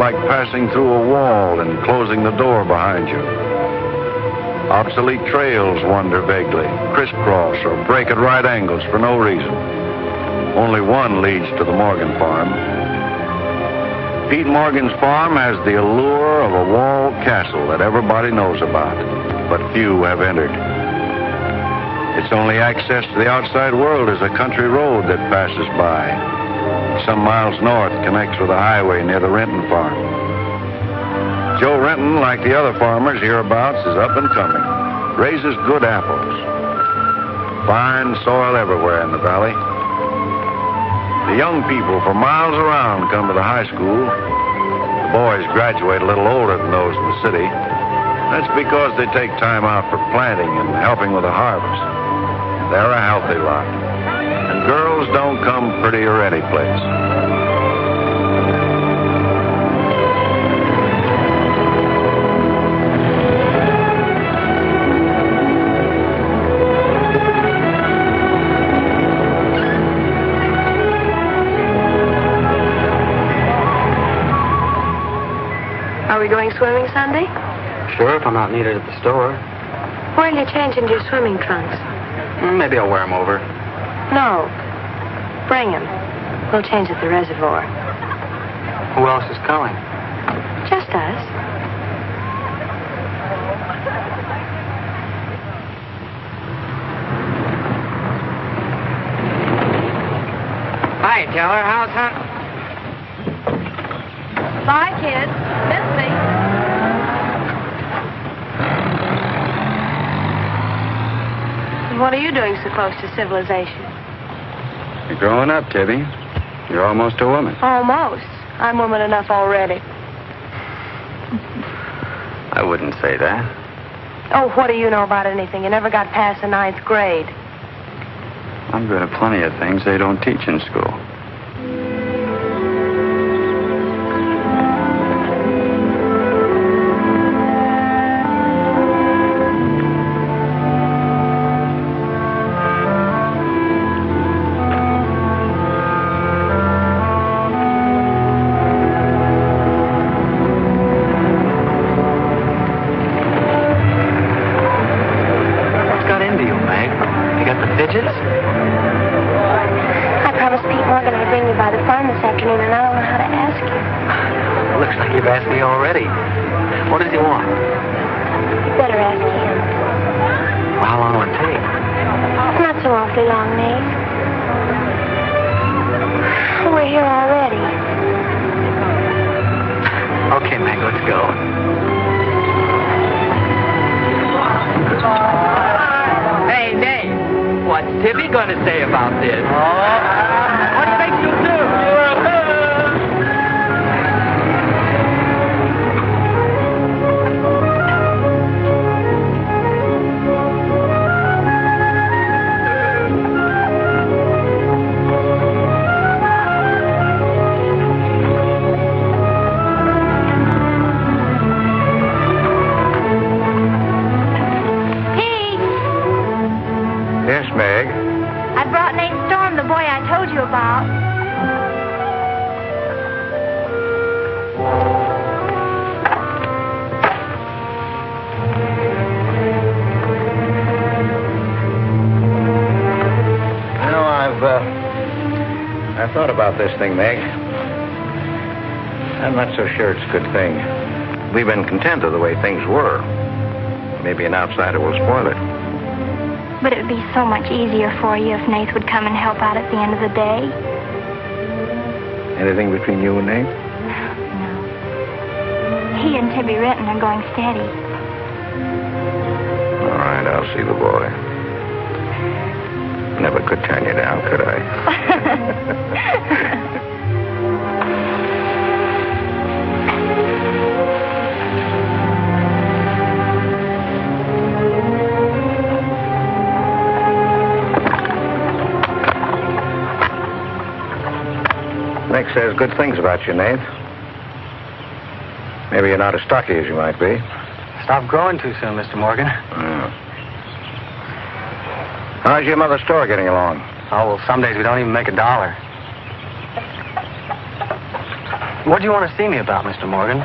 like passing through a wall and closing the door behind you. Obsolete trails wander vaguely, crisscross, or break at right angles for no reason. Only one leads to the Morgan farm. Pete Morgan's farm has the allure of a walled castle that everybody knows about, but few have entered. Its only access to the outside world is a country road that passes by. Some miles north connects with a highway near the Renton farm. Joe Renton, like the other farmers hereabouts, is up and coming. Raises good apples. Fine soil everywhere in the valley. The young people for miles around come to the high school. The boys graduate a little older than those in the city. That's because they take time out for planting and helping with the harvest. They're a healthy lot. And girls don't come prettier any place. Are we going swimming Sunday? Sure, if I'm not needed at the store. Where'll you change into your swimming trunks? Maybe I'll wear them over. No. Bring 'em. We'll change at the reservoir. Who else is coming? Just us. Hi, Teller. How's hunt? Bye, kids. Miss me. What are you doing so close to civilization? You're growing up, Tibby. You're almost a woman. Almost. I'm woman enough already. I wouldn't say that. Oh, what do you know about anything? You never got past the ninth grade. I'm good at plenty of things they don't teach in school. This thing, Meg. I'm not so sure it's a good thing. We've been content of the way things were. Maybe an outsider will spoil it. But it would be so much easier for you if Nate would come and help out at the end of the day. Anything between you and Nate? No. He and Tibby Renton are going steady. Good things about you, Nate. Maybe you're not as stocky as you might be. Stop growing too soon, Mr. Morgan. Yeah. How's your mother's store getting along? Oh, well, some days we don't even make a dollar. What do you want to see me about, Mr. Morgan?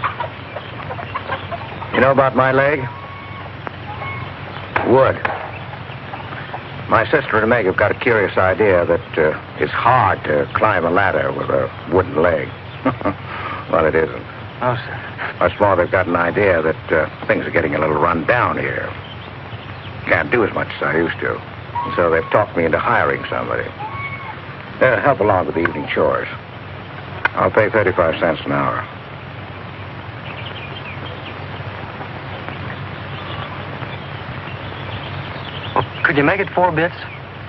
You know about my leg? Wood. My sister and Meg have got a curious idea that uh, it's hard to climb a ladder with a wooden leg. well, it isn't. Oh, sir. Much more, they've got an idea that uh, things are getting a little run down here. Can't do as much as I used to. And so they've talked me into hiring somebody. Uh, help along with the evening chores. I'll pay 35 cents an hour. Could you make it four bits?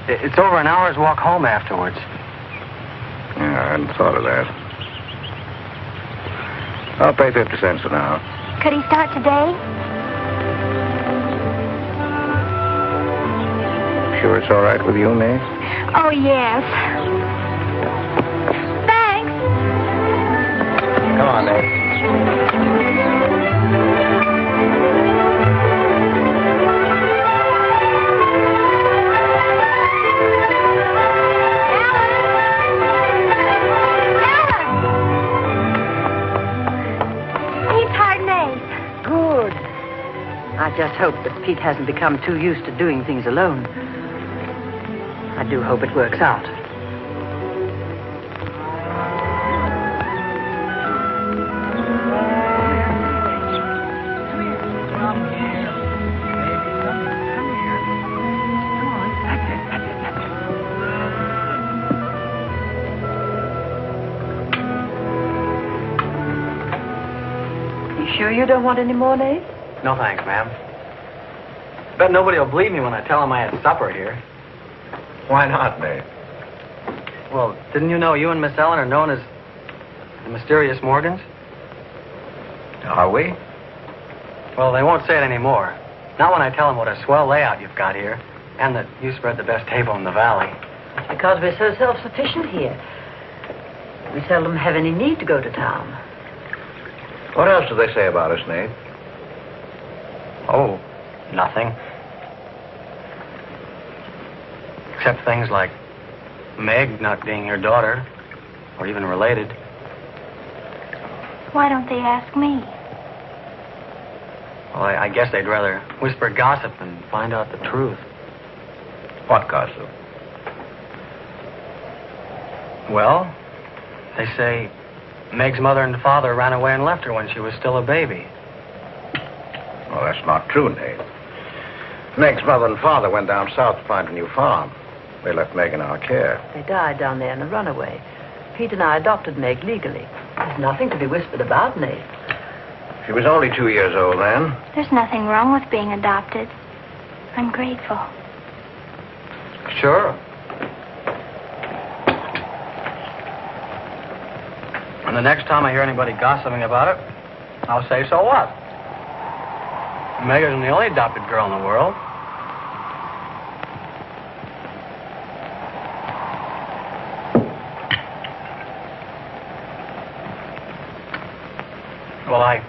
It's over an hour's walk home afterwards. Yeah, I hadn't thought of that. I'll pay 50 cents an hour. Could he start today? Sure it's all right with you, Nate? Oh, yes. Thanks. Come on, Nate. Just hope that Pete hasn't become too used to doing things alone. I do hope it works out. You sure you don't want any more, Nate? No thanks, ma'am. Bet nobody will believe me when I tell them I had supper here. Why not, Nate? Well, didn't you know you and Miss Ellen are known as the mysterious Morgans? Are we? Well, they won't say it anymore. Not when I tell them what a swell layout you've got here, and that you spread the best table in the valley. It's because we're so self-sufficient here. We seldom have any need to go to town. What else do they say about us, Nate? Oh, nothing. Except things like Meg not being your daughter, or even related. Why don't they ask me? Well, I, I guess they'd rather whisper gossip than find out the truth. What gossip? Well, they say Meg's mother and father ran away and left her when she was still a baby. Well, that's not true, Nate. Meg's mother and father went down south to find a new farm. They left Meg in our care. They died down there in a runaway. Pete and I adopted Meg legally. There's nothing to be whispered about, Nate. She was only two years old then. There's nothing wrong with being adopted. I'm grateful. Sure. And the next time I hear anybody gossiping about it, I'll say, so what? Meg isn't the only adopted girl in the world. Well, I,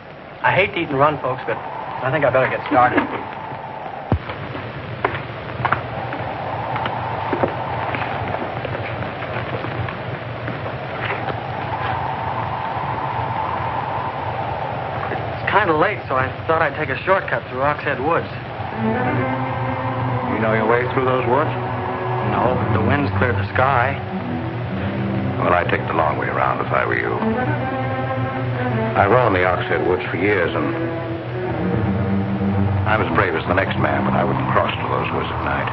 I hate to eat and run, folks, but I think I better get started. It's kind of late, so I thought I'd take a shortcut through Oxhead Woods. You know your way through those woods? No, but the wind's cleared the sky. Well, I'd take the long way around if I were you. I've roamed the Oxhead Woods for years, and I'm as brave as the next man, but I wouldn't cross to those woods at night.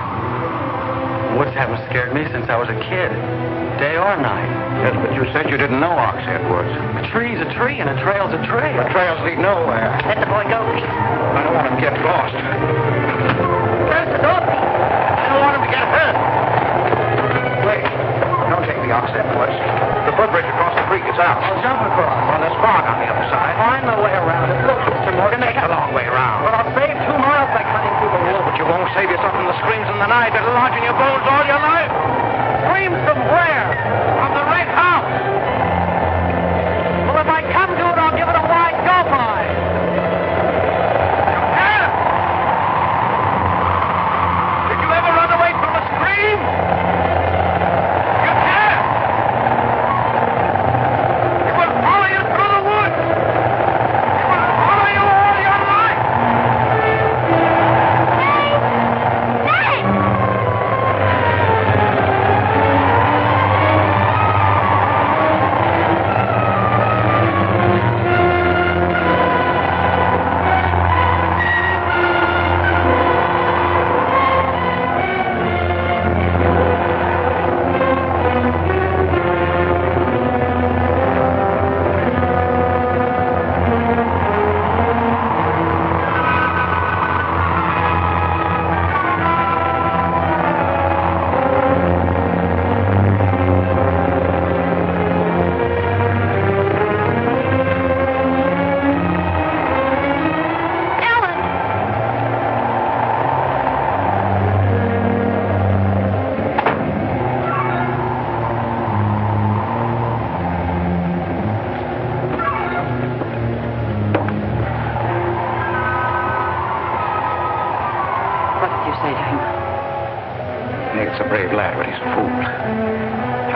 Woods haven't scared me since I was a kid, day or night. Yes, but you said you didn't know Oxhead Woods. A tree's a tree, and a trail's a trail. The trails lead nowhere. Let the boy go, Pete. I don't want him to get lost. Close the door, Pete. I don't want him to get hurt. Wait. Don't take the Oxhead Woods. The footbridge across the creek is out. I'll jump across. Well, there's fog on the other side. Find the way around it. Look, Mr. Morgan, Take the long way around. Well, I'll save two miles by cutting through the woods. but you won't save yourself from the screams in the night that'll lodge in your bones all your life. Screams from where?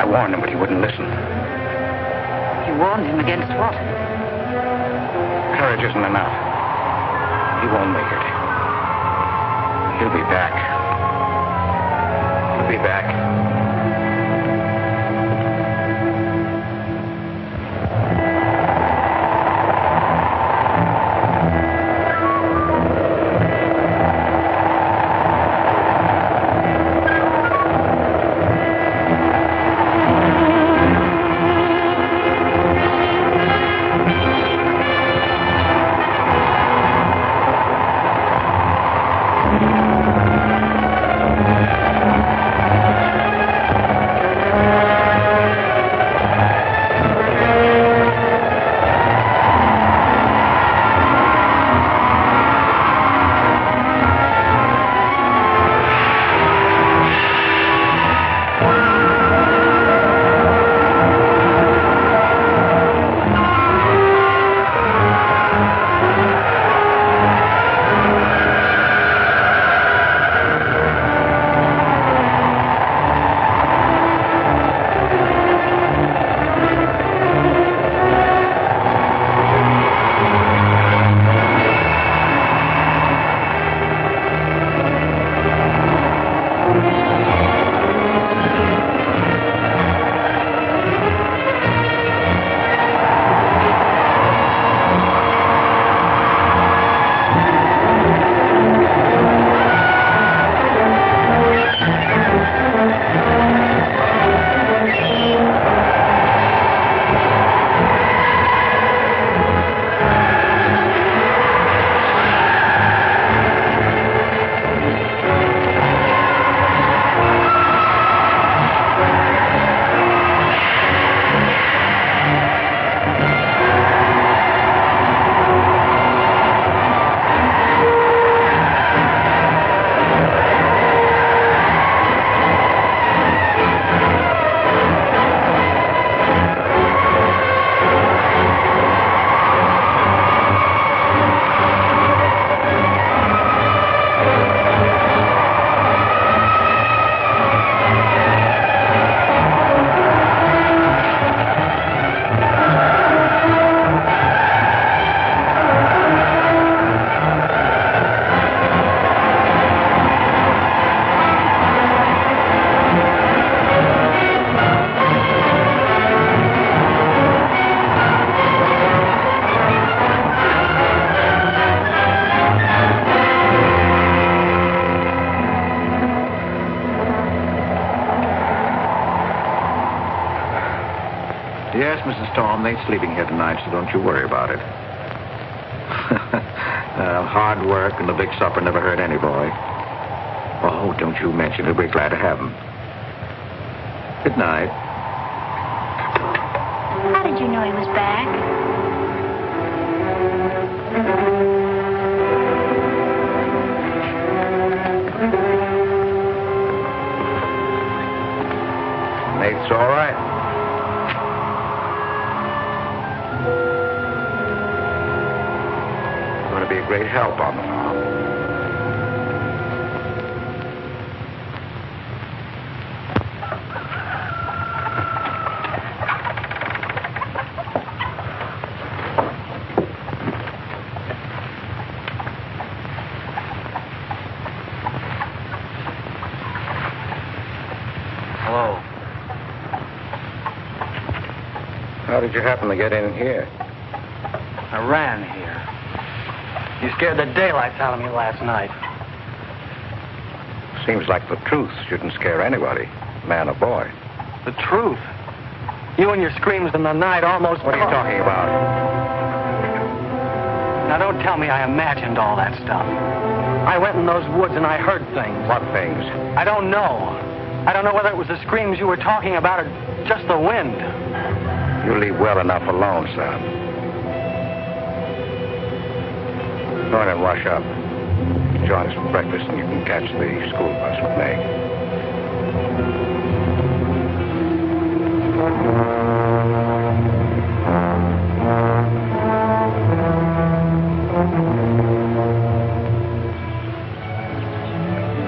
Warned him, but he wouldn't listen. You warned him against what? Courage isn't enough. He won't make it. He'll be back. He'll be back. Mrs. Storm, they ain't sleeping here tonight, so don't you worry about it. uh, hard work and the big supper never hurt any boy. Oh, don't you mention it. We're glad to have him. Good night. How did you know he was back? Nate's all right. Great help on the farm. Hello. How did you happen to get in here? I ran here. You scared the daylights out of me last night. Seems like the truth shouldn't scare anybody, man or boy. The truth. You and your screams in the night almost. What are you talking about? Now don't tell me I imagined all that stuff. I went in those woods and I heard things. What things? I don't know. I don't know whether it was the screams you were talking about or just the wind. You leave well enough alone, son. Go in and wash up. Join us for breakfast, and you can catch the school bus with Meg.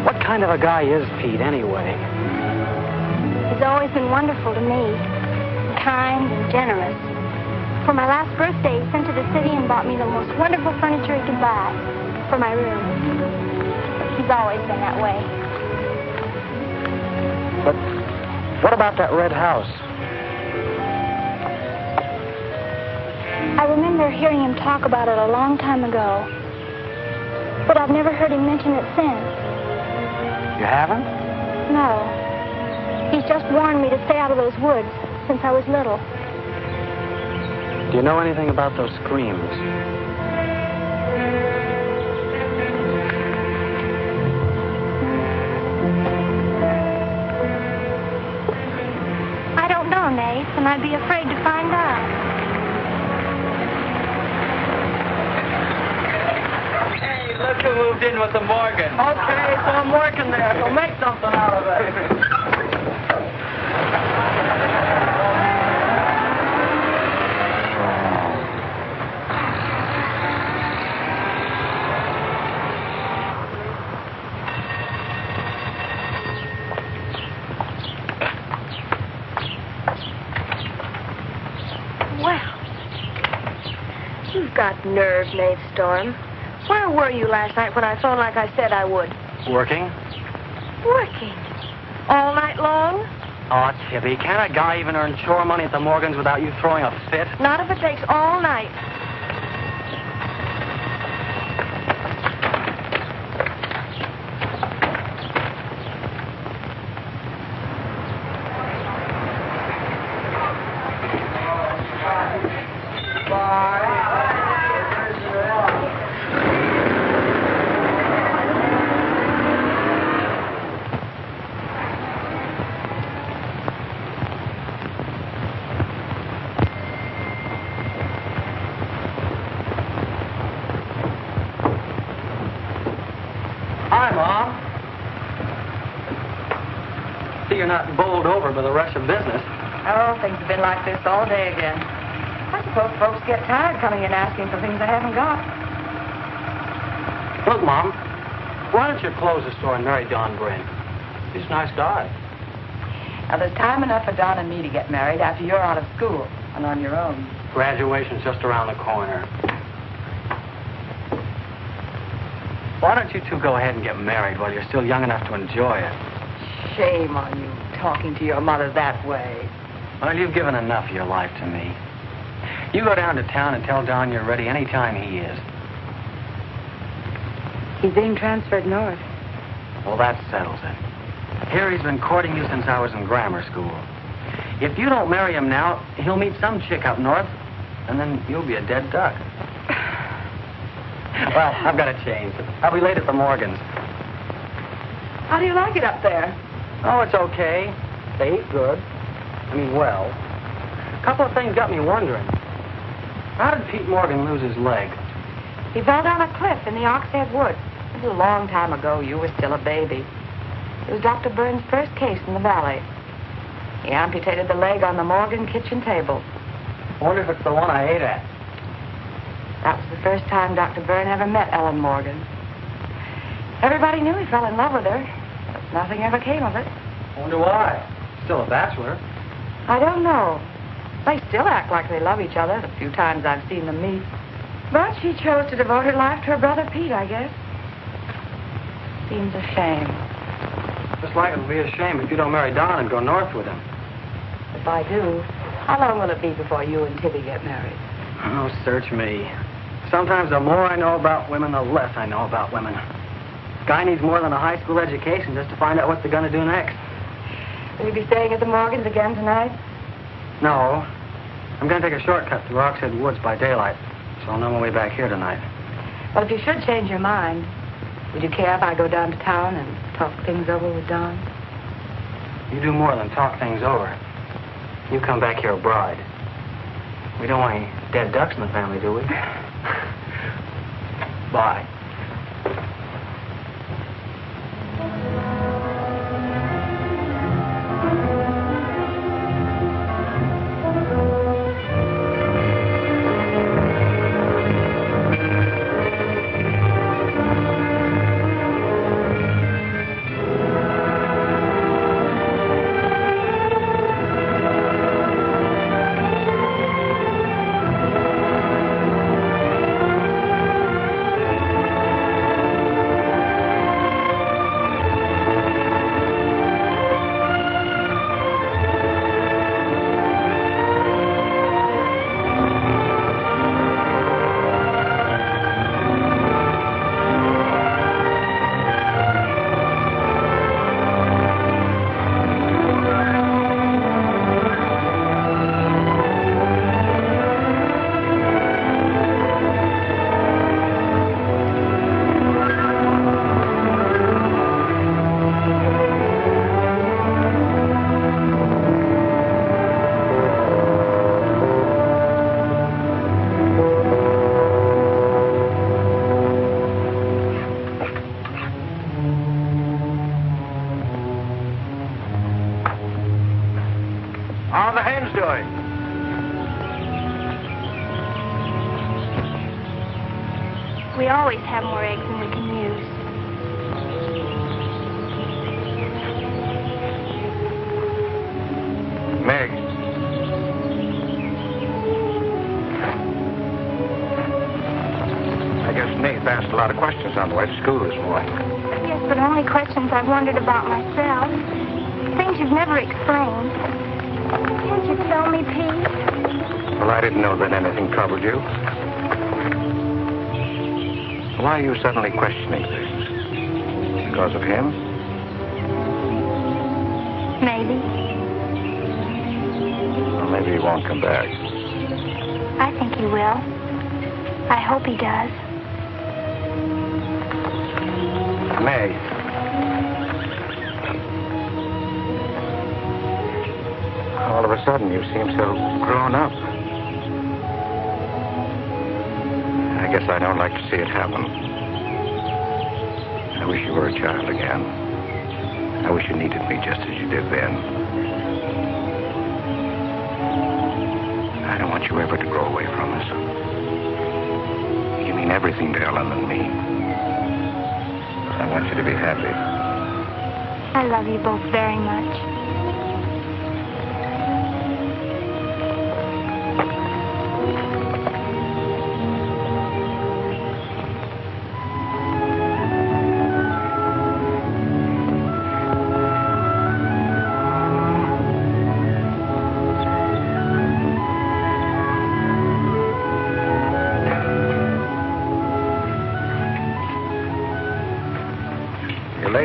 What kind of a guy is Pete anyway? He's always been wonderful to me, kind and generous. For my last birthday, bought me the most wonderful furniture he could buy for my room. He's always been that way. But what about that red house? I remember hearing him talk about it a long time ago, but I've never heard him mention it since. You haven't? No. He's just warned me to stay out of those woods since I was little. Do you know anything about those screams? I don't know, Nate, and I'd be afraid to find out. Hey, look who moved in with the Morgan. Okay, so I'm working there, so make something out of it. You've got nerve, Nate Storm. Where were you last night when I phoned like I said I would? Working? Working. All night long? Oh, Tibby, can't a guy even earn chore money at the Morgans without you throwing a fit? Not if it takes all night. Hi, Mom. See, you're not bowled over by the rush of business. Oh, things have been like this all day again. I suppose folks get tired coming in asking for things they haven't got. Look, Mom, why don't you close the store and marry Don Bryn? He's a nice guy. Now, there's time enough for Don and me to get married after you're out of school and on your own. Graduation's just around the corner. Why don't you two go ahead and get married while you're still young enough to enjoy it? Shame on you talking to your mother that way. Well, you've given enough of your life to me. You go down to town and tell Don you're ready any time he is. He's being transferred north. Well, that settles it. Here he's been courting you since I was in grammar school. If you don't marry him now, he'll meet some chick up north, and then you'll be a dead duck. well, I've got to change. I'll be late at the Morgans. How do you like it up there? Oh, it's okay. They eat good. I mean, well. A couple of things got me wondering. How did Pete Morgan lose his leg? He fell down a cliff in the Oxhead Woods. It was a long time ago. You were still a baby. It was Dr. Byrne's first case in the valley. He amputated the leg on the Morgan kitchen table. I wonder if it's the one I ate at. That was the first time Dr. Byrne ever met Ellen Morgan. Everybody knew he fell in love with her, but nothing ever came of it. I wonder why. Still a bachelor. I don't know. They still act like they love each other, the few times I've seen them meet. But she chose to devote her life to her brother Pete, I guess. Seems a shame. Just like it'll be a shame if you don't marry Don and go north with him. If I do, how long will it be before you and Tibby get married? Oh, search me. Sometimes the more I know about women, the less I know about women. Guy needs more than a high school education just to find out what they're going to do next. Will you be staying at the Morgans again tonight? No. I'm going to take a shortcut through Oxhead Woods by daylight, so I'll know my way back here tonight. Well, if you should change your mind, would you care if I go down to town and talk things over with Don? You do more than talk things over. You come back here a bride. We don't want any dead ducks in the family, do we? Bye.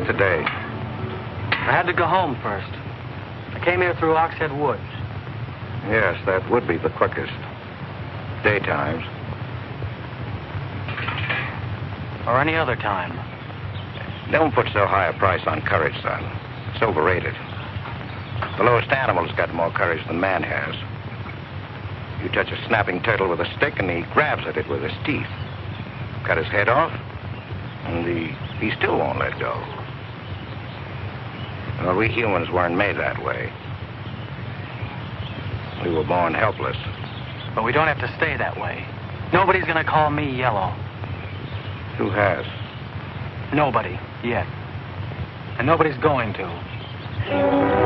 Today. I had to go home first. I came here through Oxhead Woods. Yes, that would be the quickest. Daytimes. Or any other time. Don't put so high a price on courage, son. It's overrated. The lowest animal's got more courage than man has. You touch a snapping turtle with a stick, and he grabs at it with his teeth. Cut his head off, and he, he still won't let go. Well, we humans weren't made that way. We were born helpless. But we don't have to stay that way. Nobody's gonna call me yellow. Who has? Nobody, yet. And nobody's going to.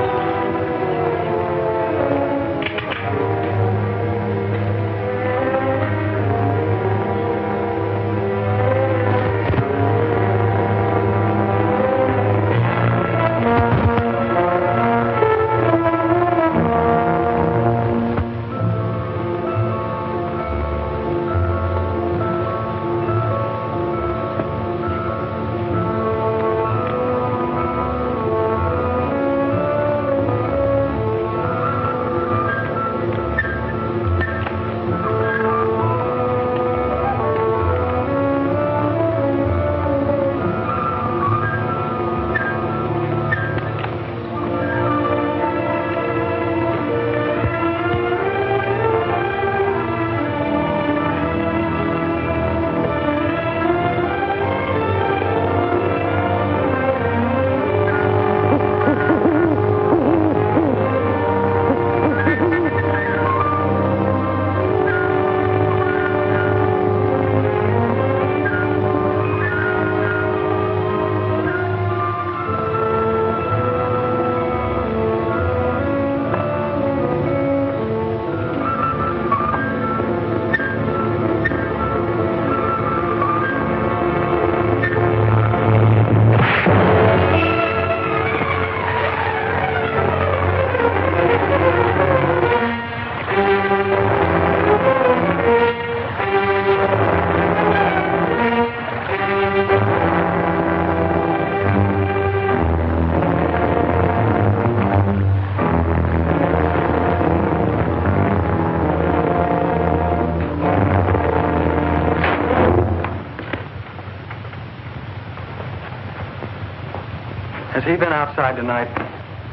Has he been outside tonight?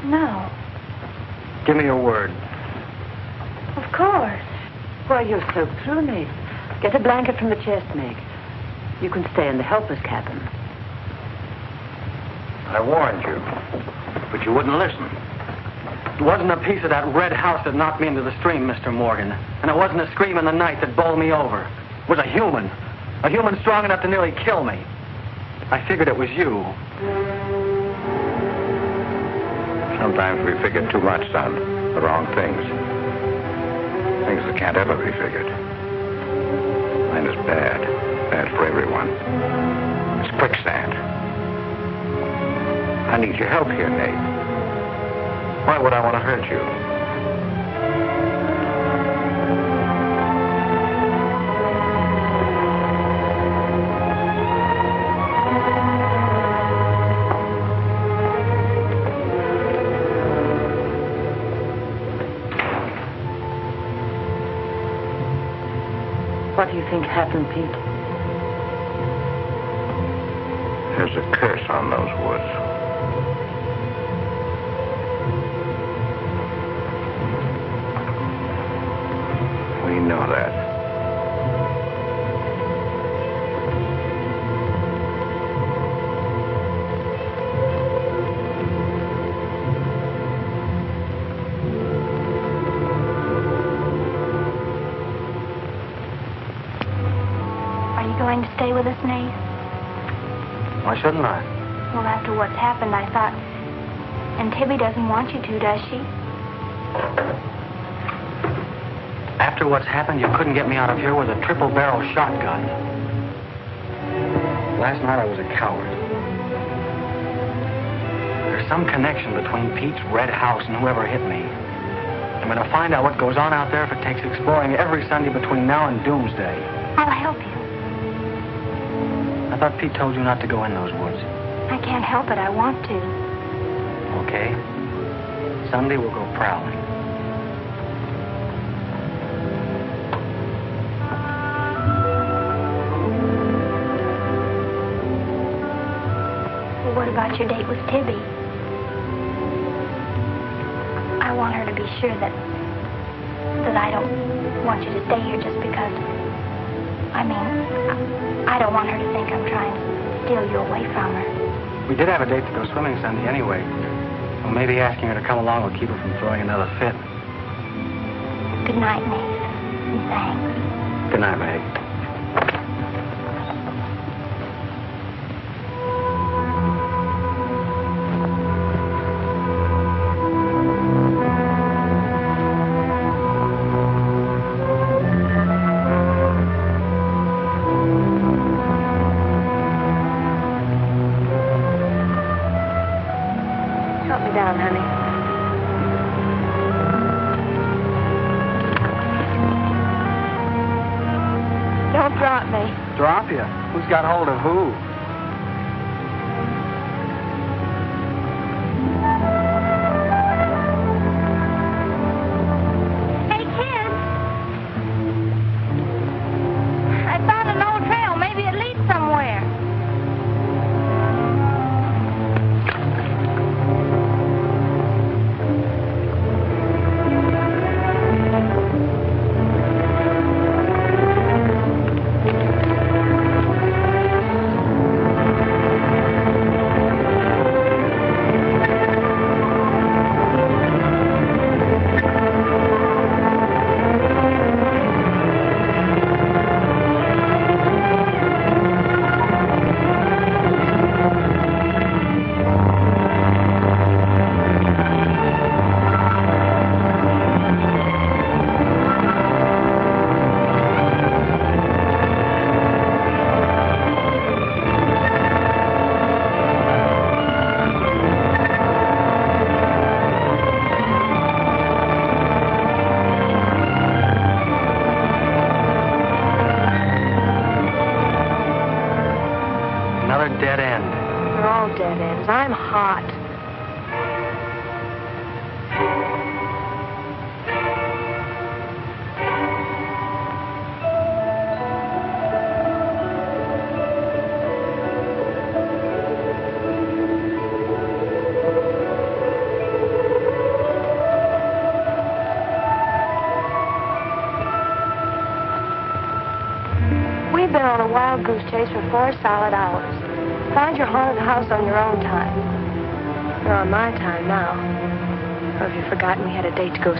No, Give me your word. of course. Why, you're soaked through, Nate. Get a blanket from the chest, Meg. You can stay in the helper's cabin. I warned you, but you wouldn't listen. It wasn't a piece of that red house that knocked me into the stream, Mr. Morgan. And it wasn't a scream in the night that bowled me over. It was a human. A human strong enough to nearly kill me. I figured it was you. Sometimes we figure too much, on The wrong things. Things that can't ever be figured. Mine is bad. Bad for everyone. It's quicksand. I need your help here, Nate. Why would I want to hurt you? Think happened, Pete? There's a curse on those woods. Doesn't want you to, does she? After what's happened, you couldn't get me out of here with a triple barrel shotgun. Last night I was a coward. There's some connection between Pete's red house and whoever hit me. I'm going to find out what goes on out there if it takes exploring every Sunday between now and doomsday. I'll help you. I thought Pete told you not to go in those woods. I can't help it. I want to. Sunday we'll go prowling. Well, what about your date with Tibby? I want her to be sure that that I don't want you to stay here just because. I mean, I, I don't want her to think I'm trying to steal you away from her. We did have a date to go swimming Sunday anyway. Well, maybe asking her to come along will keep her from throwing another fit. Good night. And thanks. Good night, Meg.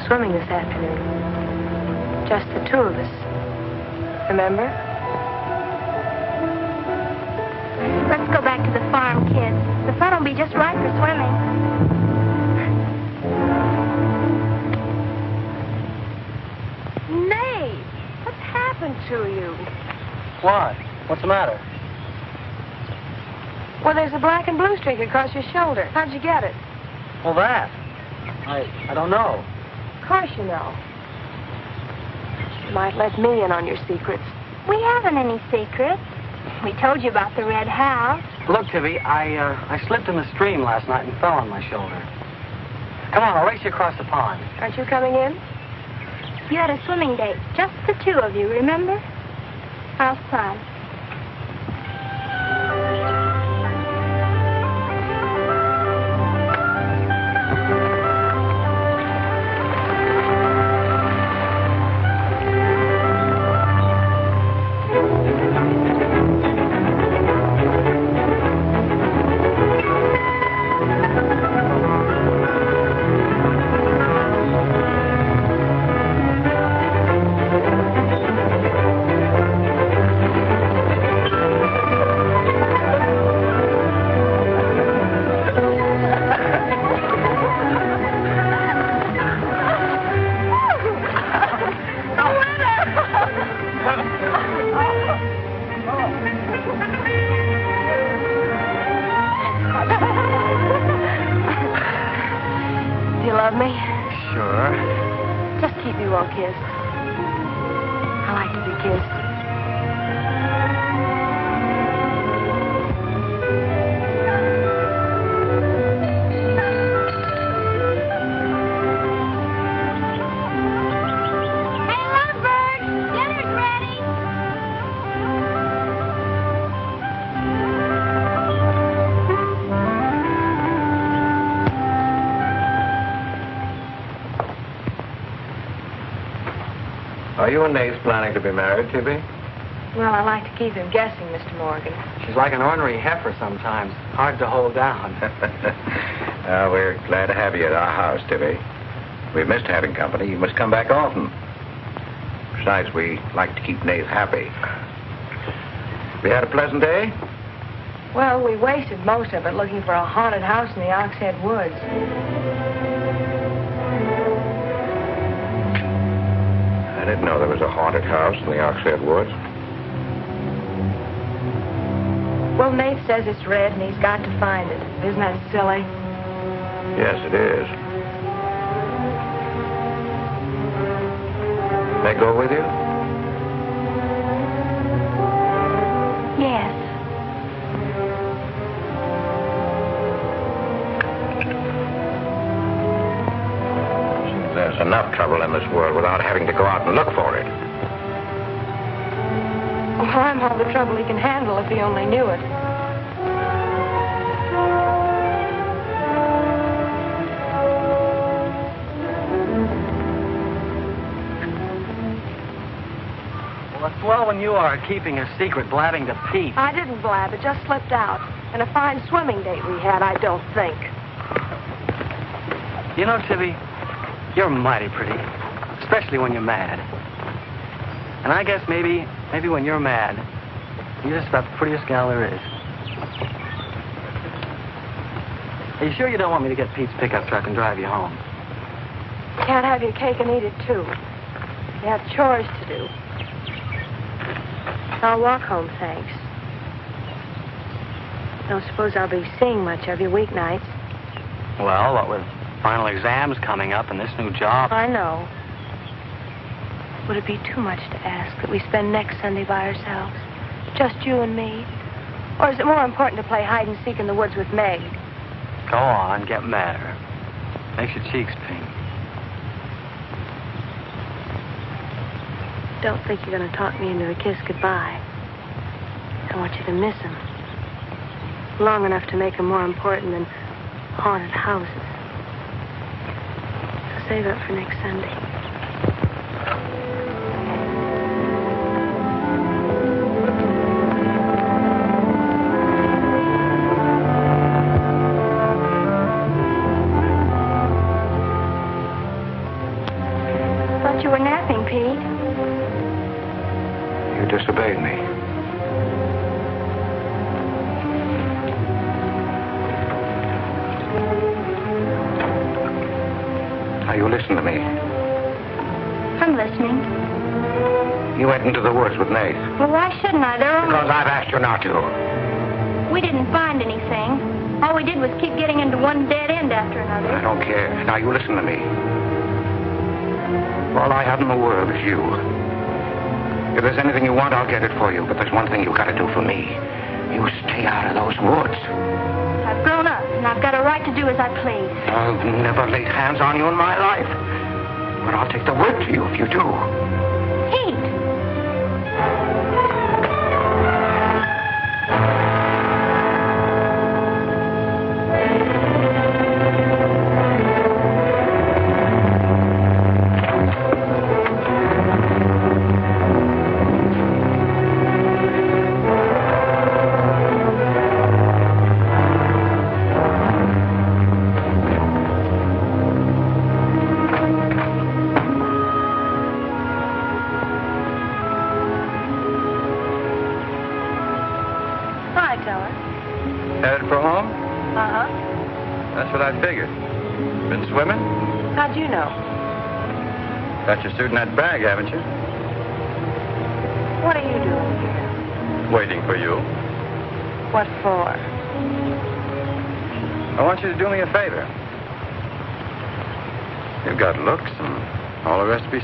Swimming this afternoon? Just the two of us. Remember? Let's go back to the farm, kids. The sun will be just right for swimming. Nath, what's happened to you? What? What's the matter? Well, there's a black and blue streak across your shoulder. How'd you get it? Well, that. I I don't know. Of course you know. You might let me in on your secrets. We haven't any secrets. We told you about the red house. Look, Tibby, I uh, I slipped in the stream last night and fell on my shoulder. Come on, I'll race you across the pond. Aren't you coming in? You had a swimming date, just the two of you, remember? Are you and Nath planning to be married, Tibby? Well, I like to keep him guessing, Mr. Morgan. She's like an ornery heifer sometimes. Hard to hold down. uh, we're glad to have you at our house, Tibby. We've missed having company. You must come back often. Besides, we like to keep Nath happy. We had a pleasant day? Well, we wasted most of it looking for a haunted house in the Oxhead Woods. Didn't know there was a haunted house in the Oxhead Woods. Well, Nath says it's red and he's got to find it. Isn't that silly? Yes, it is. May I go with you? Enough trouble in this world without having to go out and look for it. Well, I'm all the trouble he can handle if he only knew it. well, it's well when you are keeping a secret, blabbing to Pete. I didn't blab. It just slipped out. And a fine swimming date we had, I don't think. You know, Tibby, you're mighty pretty, especially when you're mad. And I guess maybe, maybe when you're mad, you're just about the prettiest gal there is. Are you sure you don't want me to get Pete's pickup truck and drive you home? Can't have your cake and eat it, too. You have chores to do. I'll walk home, thanks. Don't suppose I'll be seeing much of you weeknights. Well, what with final exams coming up and this new job. I know. Would it be too much to ask that we spend next Sunday by ourselves? Just you and me? Or is it more important to play hide and seek in the woods with Meg? Go on, get madder. Makes your cheeks pink. Don't think you're going to talk me into a kiss goodbye. I want you to miss him. Long enough to make him more important than haunted houses. Save it for next Sunday. With Nath. Well, why shouldn't I? They're only... Because I've asked you not to. We didn't find anything. All we did was keep getting into one dead end after another. I don't care. Now, you listen to me. All I have in the world is you. If there's anything you want, I'll get it for you. But there's one thing you've got to do for me. You stay out of those woods. I've grown up, and I've got a right to do as I please. I've never laid hands on you in my life. But I'll take the word to you if you do.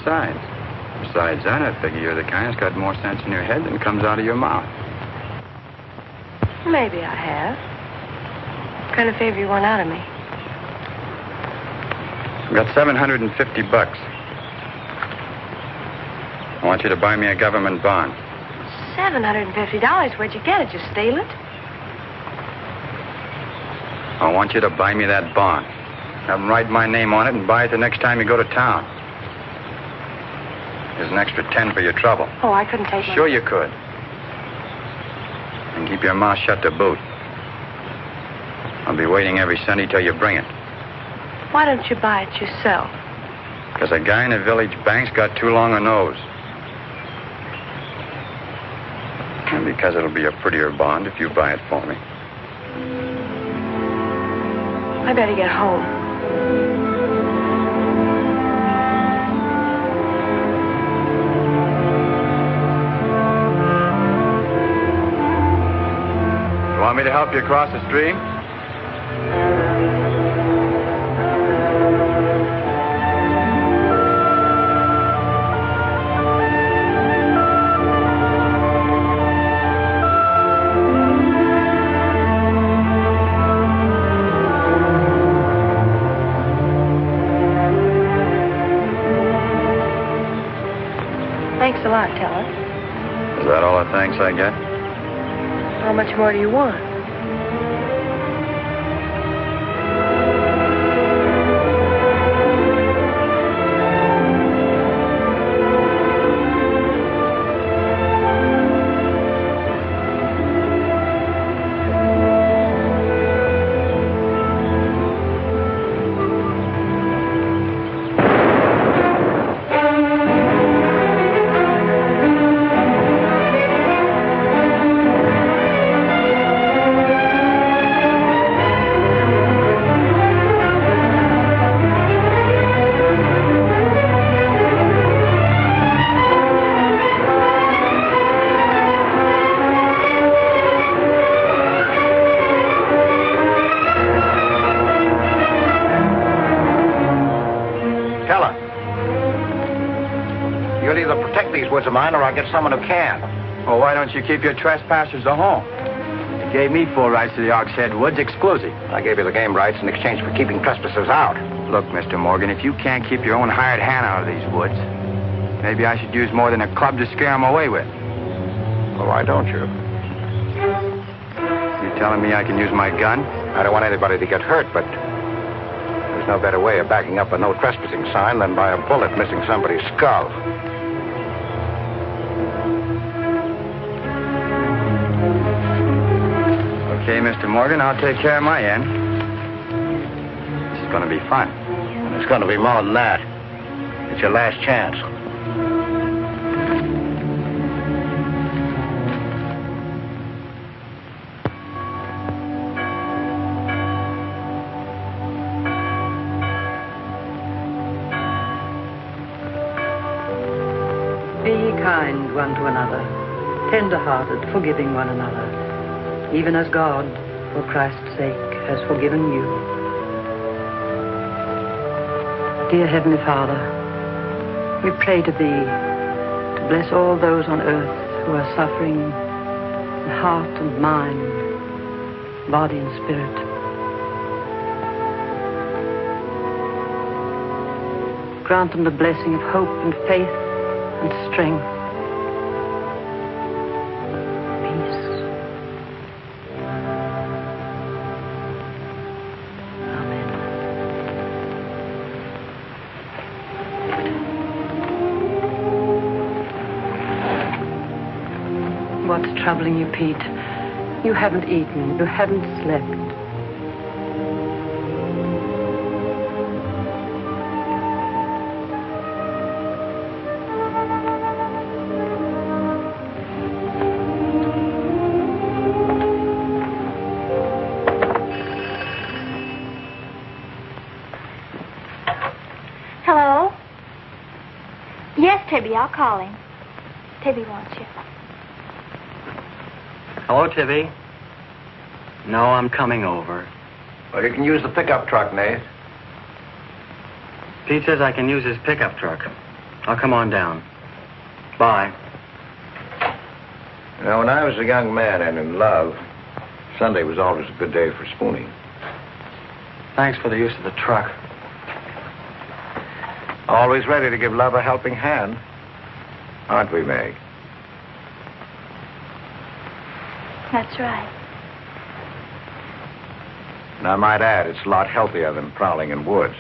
Besides. Besides that, I figure you're the kind that's got more sense in your head than comes out of your mouth. Maybe I have. What kind of favor you want out of me? I've got 750 bucks. I want you to buy me a government bond. $750? Where'd you get it? You steal it? I want you to buy me that bond. Have them write my name on it and buy it the next time you go to town. There's an extra 10 for your trouble. Oh, I couldn't take it. Sure you could. And keep your mouth shut to boot. I'll be waiting every Sunday till you bring it. Why don't you buy it yourself? Because a guy in the village bank's got too long a nose. And because it'll be a prettier bond if you buy it for me. I better get home. Want me to help you across the stream? Much more do you want? I'll get someone who can. Well, why don't you keep your trespassers at home? You gave me full rights to the Oxhead Woods exclusive. I gave you the game rights in exchange for keeping trespassers out. Look, Mr. Morgan, if you can't keep your own hired hand out of these woods, maybe I should use more than a club to scare scare 'em away with. Well, why don't you? You telling me I can use my gun? I don't want anybody to get hurt, but there's no better way of backing up a no trespassing sign than by a bullet missing somebody's skull. Morgan, I'll take care of my end. This is going to be fun. It's going to be more than that. It's your last chance. Be kind one to another, tender-hearted, forgiving one another, even as God, for Christ's sake, has forgiven you. Dear Heavenly Father, we pray to Thee to bless all those on earth who are suffering in heart and mind, body and spirit. Grant them the blessing of hope and faith and strength. Troubling you, Pete? You haven't eaten. You haven't slept. Hello? Yes, Tibby, I'll call him. Tibby you. Hello, Tibby. No, I'm coming over. Well, you can use the pickup truck, Nath. Pete says I can use his pickup truck. I'll come on down. Bye. You know, when I was a young man and in love, Sunday was always a good day for spooning. Thanks for the use of the truck. Always ready to give love a helping hand. Aren't we, Meg? That's right. And I might add, it's a lot healthier than prowling in woods.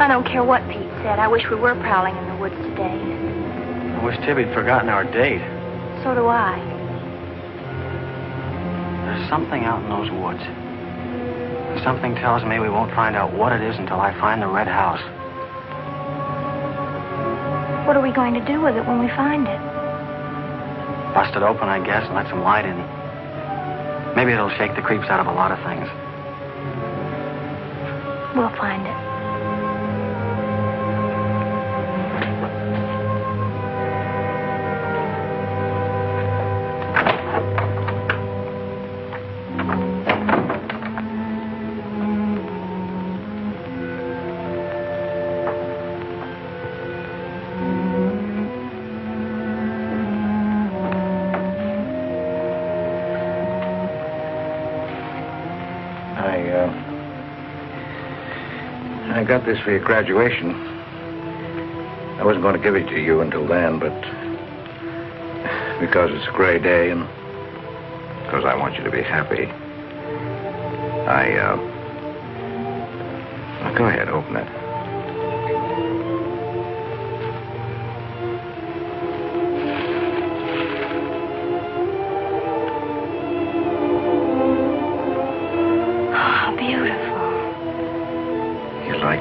I don't care what Pete said. I wish we were prowling in the woods today. I wish Tibby'd forgotten our date. So do I. Something out in those woods. Something tells me we won't find out what it is until I find the red house. What are we going to do with it when we find it? Bust it open, I guess, and let some light in. Maybe it'll shake the creeps out of a lot of things. We'll find it. I got this for your graduation. I wasn't going to give it to you until then, but because it's a gray day and because I want you to be happy, I, uh, well, go ahead, open it.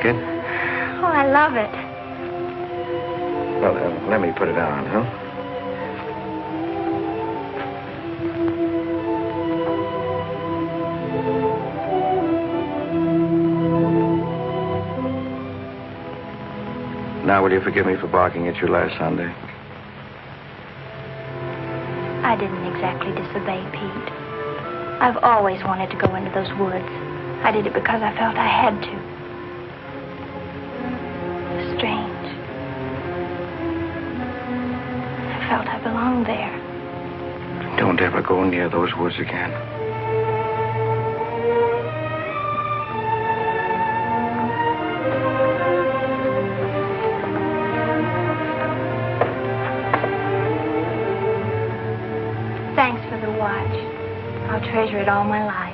Like it? Oh, I love it. Well, uh, let me put it on, huh? Now, will you forgive me for barking at you last Sunday? I didn't exactly disobey Pete. I've always wanted to go into those woods. I did it because I felt I had to. Go near those woods again. Thanks for the watch. I'll treasure it all my life.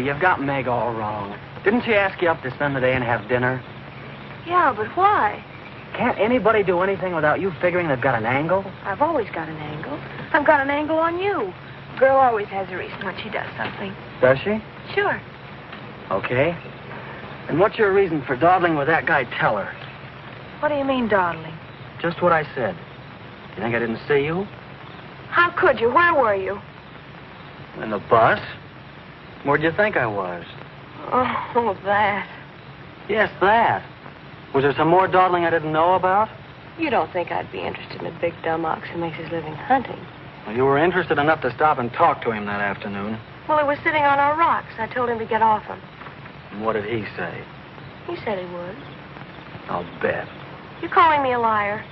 You've got Meg all wrong. Didn't she ask you up to spend the day and have dinner? Yeah, but why? Can't anybody do anything without you figuring they've got an angle? I've always got an angle. I've got an angle on you. A girl always has a reason when she does something. Does she? Sure. Okay. And what's your reason for dawdling with that guy Teller? What do you mean, dawdling? Just what I said. You think I didn't see you? How could you? Where were you? In the bus? Where'd you think I was? Oh, that. Yes, that. Was there some more dawdling I didn't know about? You don't think I'd be interested in a big dumb ox who makes his living hunting? Well, you were interested enough to stop and talk to him that afternoon. Well, he was sitting on our rocks. I told him to get off them. And what did he say? He said he would. I'll bet. You're calling me a liar?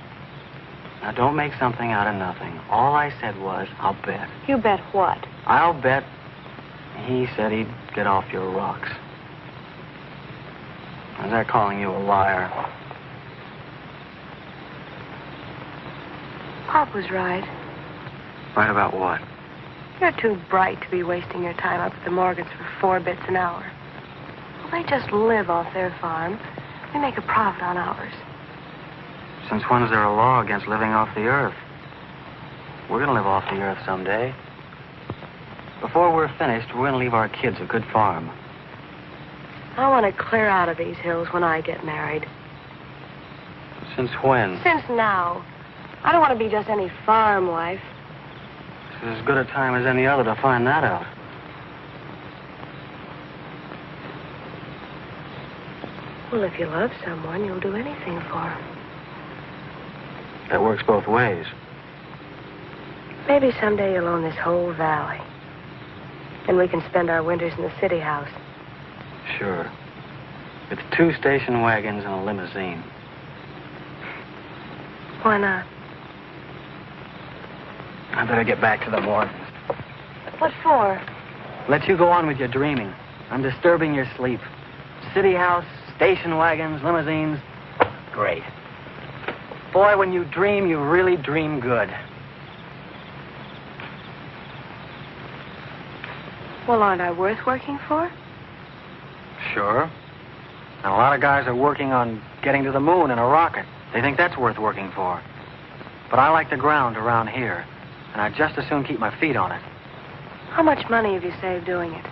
Now, don't make something out of nothing. All I said was, I'll bet. You bet what? I'll bet he said he'd get off your rocks. Is that calling you a liar? Pop was right. Right about what? You're too bright to be wasting your time up at the Morgans for four bits an hour. Well, they just live off their farm. We make a profit on ours. Since when is there a law against living off the earth? We're going to live off the earth someday. Before we're finished, we're going to leave our kids a good farm. I want to clear out of these hills when I get married. Since when? Since now. I don't want to be just any farm wife. This is as good a time as any other to find that out. Well, if you love someone, you'll do anything for him. That works both ways. Maybe someday you'll own this whole valley. And we can spend our winters in the city house. Sure. With two station wagons and a limousine. Why not? I better get back to the Morgans. What for? Let you go on with your dreaming. I'm disturbing your sleep. City house, station wagons, limousines. Great. Boy, when you dream, you really dream good. Well, aren't I worth working for? Sure. And a lot of guys are working on getting to the moon in a rocket. They think that's worth working for. But I like the ground around here, and I'd just as soon keep my feet on it. How much money have you saved doing it?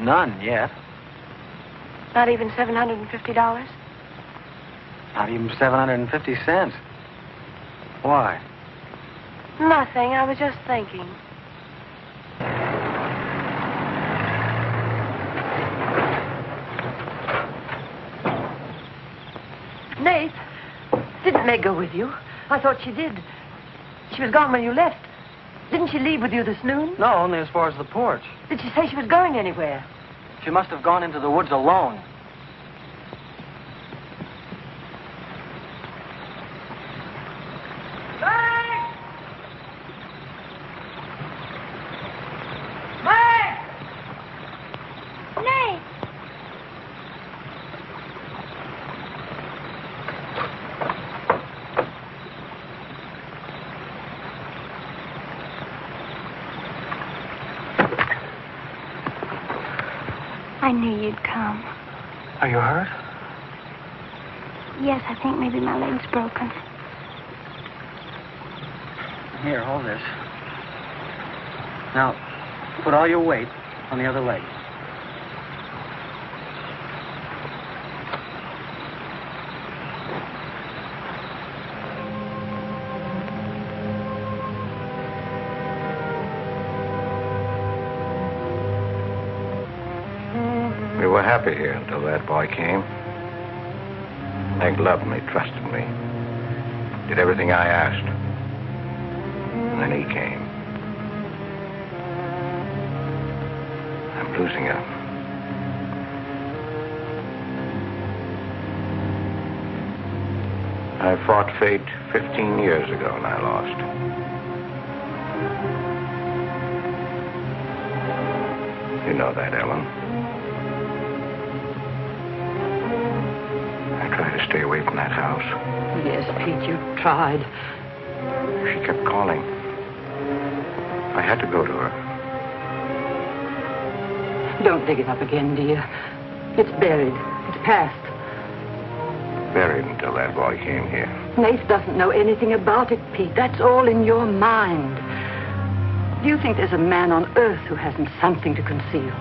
None yet. Not even $750? Not even 750 cents. Why? Nothing. I was just thinking. Nath, Meg go with you? I thought she did. She was gone when you left. Didn't she leave with you this noon? No, only as far as the porch. Did she say she was going anywhere? She must have gone into the woods alone. Nath! I knew you'd come. Are you hurt? Yes, I think maybe my leg's broken. Here, hold this. Now, put all your weight on the other leg. We were happy here until that boy came. Loved me, trusted me, did everything I asked. And then he came. I'm losing her. I fought fate 15 years ago and I lost. You know that, Ellen. Stay away from that house. Yes, Pete, you tried. She kept calling. I had to go to her. Don't dig it up again, dear. It's buried. It's past. Buried until that boy came here. Nath doesn't know anything about it, Pete. That's all in your mind. Do you think there's a man on earth who hasn't something to conceal?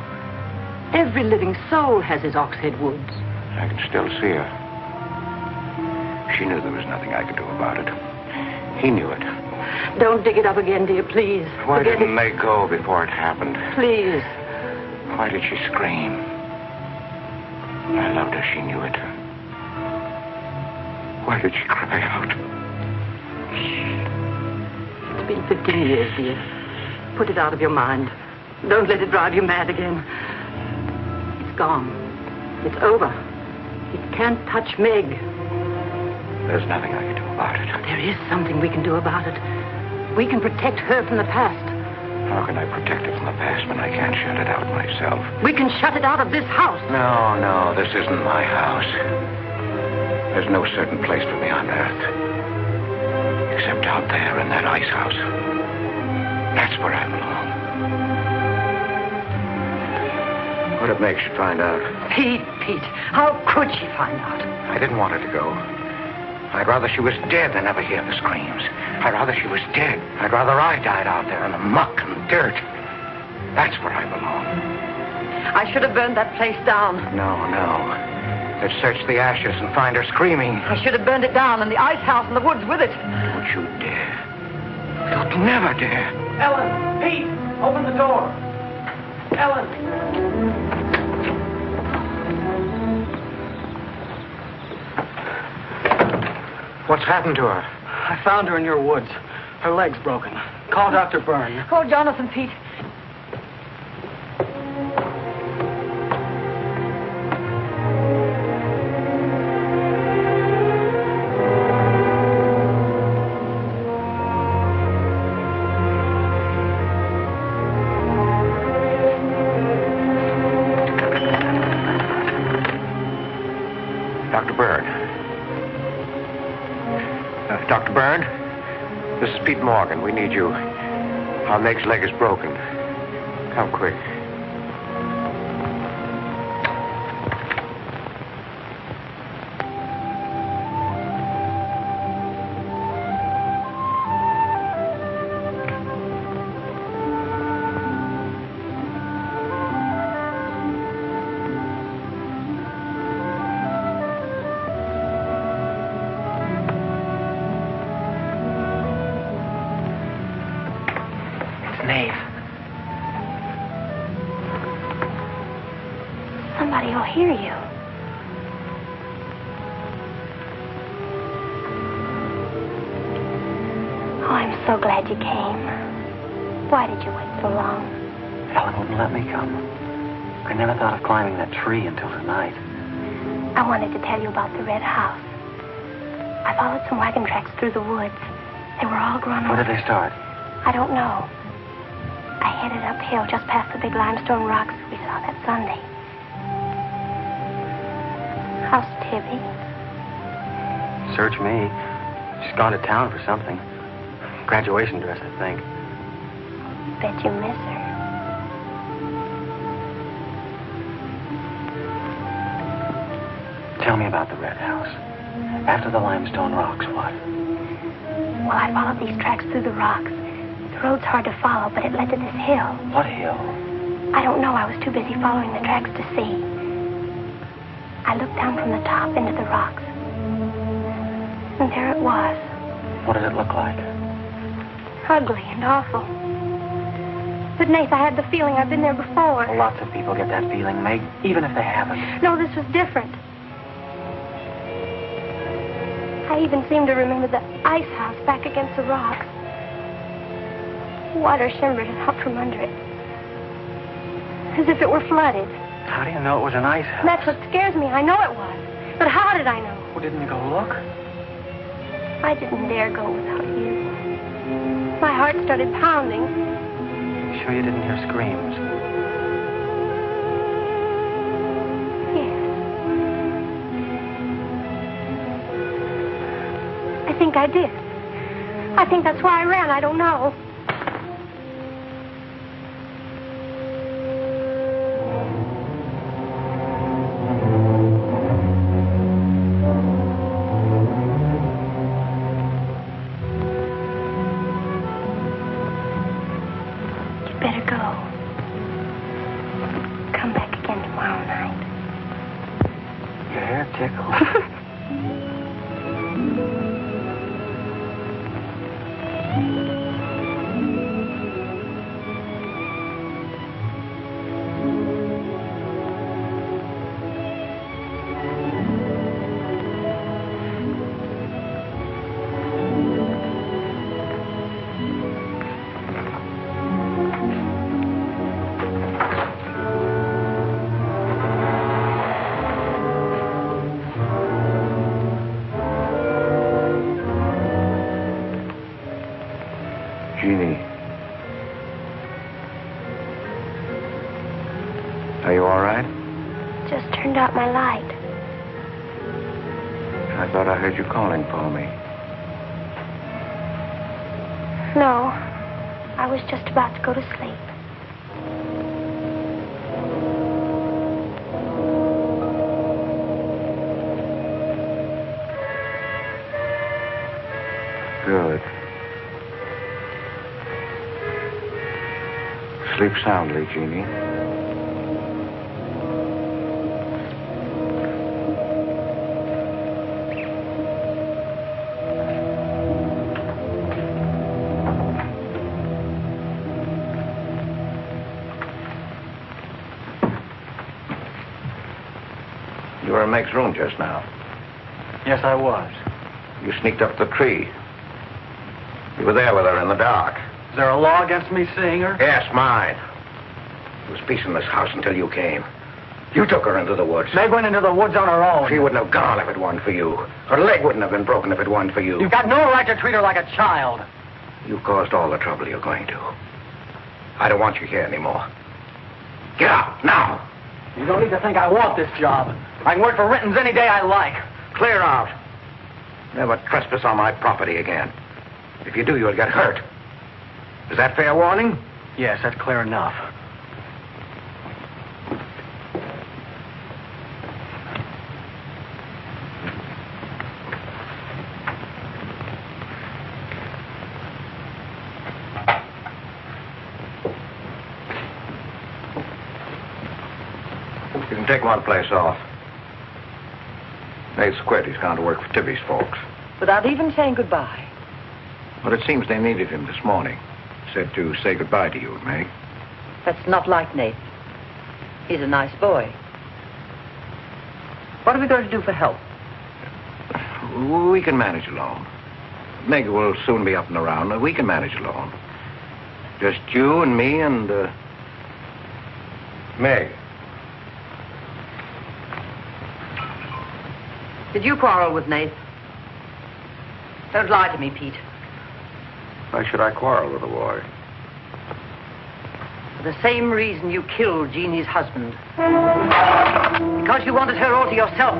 Every living soul has his Oxhead Woods. I can still see her. She knew there was nothing I could do about it. He knew it. Don't dig it up again, dear, please. Why Forget didn't it. they go before it happened? Please. Why did she scream? I loved her. She knew it. Why did she cry out? It's been 15 years, dear. Put it out of your mind. Don't let it drive you mad again. It's gone. It's over. It can't touch Meg. There's nothing I can do about it. There is something we can do about it. We can protect her from the past. How can I protect her from the past when I can't shut it out myself? We can shut it out of this house. No, no, this isn't my house. There's no certain place for me on earth. Except out there in that ice house. That's where I belong. What if Meg you find out? Pete, Pete, how could she find out? I didn't want her to go. I'd rather she was dead than ever hear the screams. I'd rather she was dead. I'd rather I died out there in the muck and dirt. That's where I belong. I should have burned that place down. No, no. Let's search the ashes and find her screaming. I should have burned it down and the ice house in the woods with it. Don't you dare. You'd never dare. Ellen, Pete, open the door. Ellen. What's happened to her? I found her in your woods. Her leg's broken. Call Dr. Byrne. Call Jonathan, Pete. We need you. Our next leg is broken. Come quick. Did they start? I don't know. I headed uphill just past the big limestone rocks we saw that Sunday. How's Tibby? Search me. She's gone to town for something. Graduation dress, I think. Bet you miss her. Tell me about the red house. After the limestone rocks, what? Well, I followed these tracks through the rocks. The road's hard to follow, but it led to this hill. What hill? I don't know. I was too busy following the tracks to see. I looked down from the top into the rocks. And there it was, What did it look like? ugly and awful. But, Nath, I had the feeling I've been there before. Well, lots of people get that feeling, Meg, even if they haven't. No, this was different. I even seem to remember the ice house back against the rocks. Water shimmered out from under it. As if it were flooded. How do you know it was an ice house? That's what scares me. I know it was. But how did I know? Well, didn't you go look? I didn't dare go without you. My heart started pounding. Sure you didn't hear screams? Think I did. I think that's why I ran. I don't know. Sleep soundly, Jeannie. You were in Meg's room just now. Yes, I was. You sneaked up the tree. You were there with her in the dark. Is there a law against me seeing her? Yes, mine. There was peace in this house until you came. You took her into the woods. Meg went into the woods on her own. She wouldn't have gone if it weren't for you. Her leg wouldn't have been broken if it weren't for you. You've got no right to treat her like a child. You caused all the trouble you're going to. I don't want you here anymore. Get out, now. You don't need to think I want this job. I can work for Renton's any day I like. Clear out. Never trespass on my property again. If you do, you'll get hurt. Is that fair warning? Yes, that's clear enough. You can take one place off. Nate's quit. He's gone to work for Tibby's folks. Without even saying goodbye. But it seems they needed him this morning. Said to say goodbye to you, Meg. That's not like Nate. He's a nice boy. What are we going to do for help? We can manage alone. Meg will soon be up and around. We can manage alone. Just you and me and, uh, Meg. Did you quarrel with Nate? Don't lie to me, Pete. Why should I quarrel with a boy? For the same reason you killed Jeannie's husband. Because you wanted her all to yourself.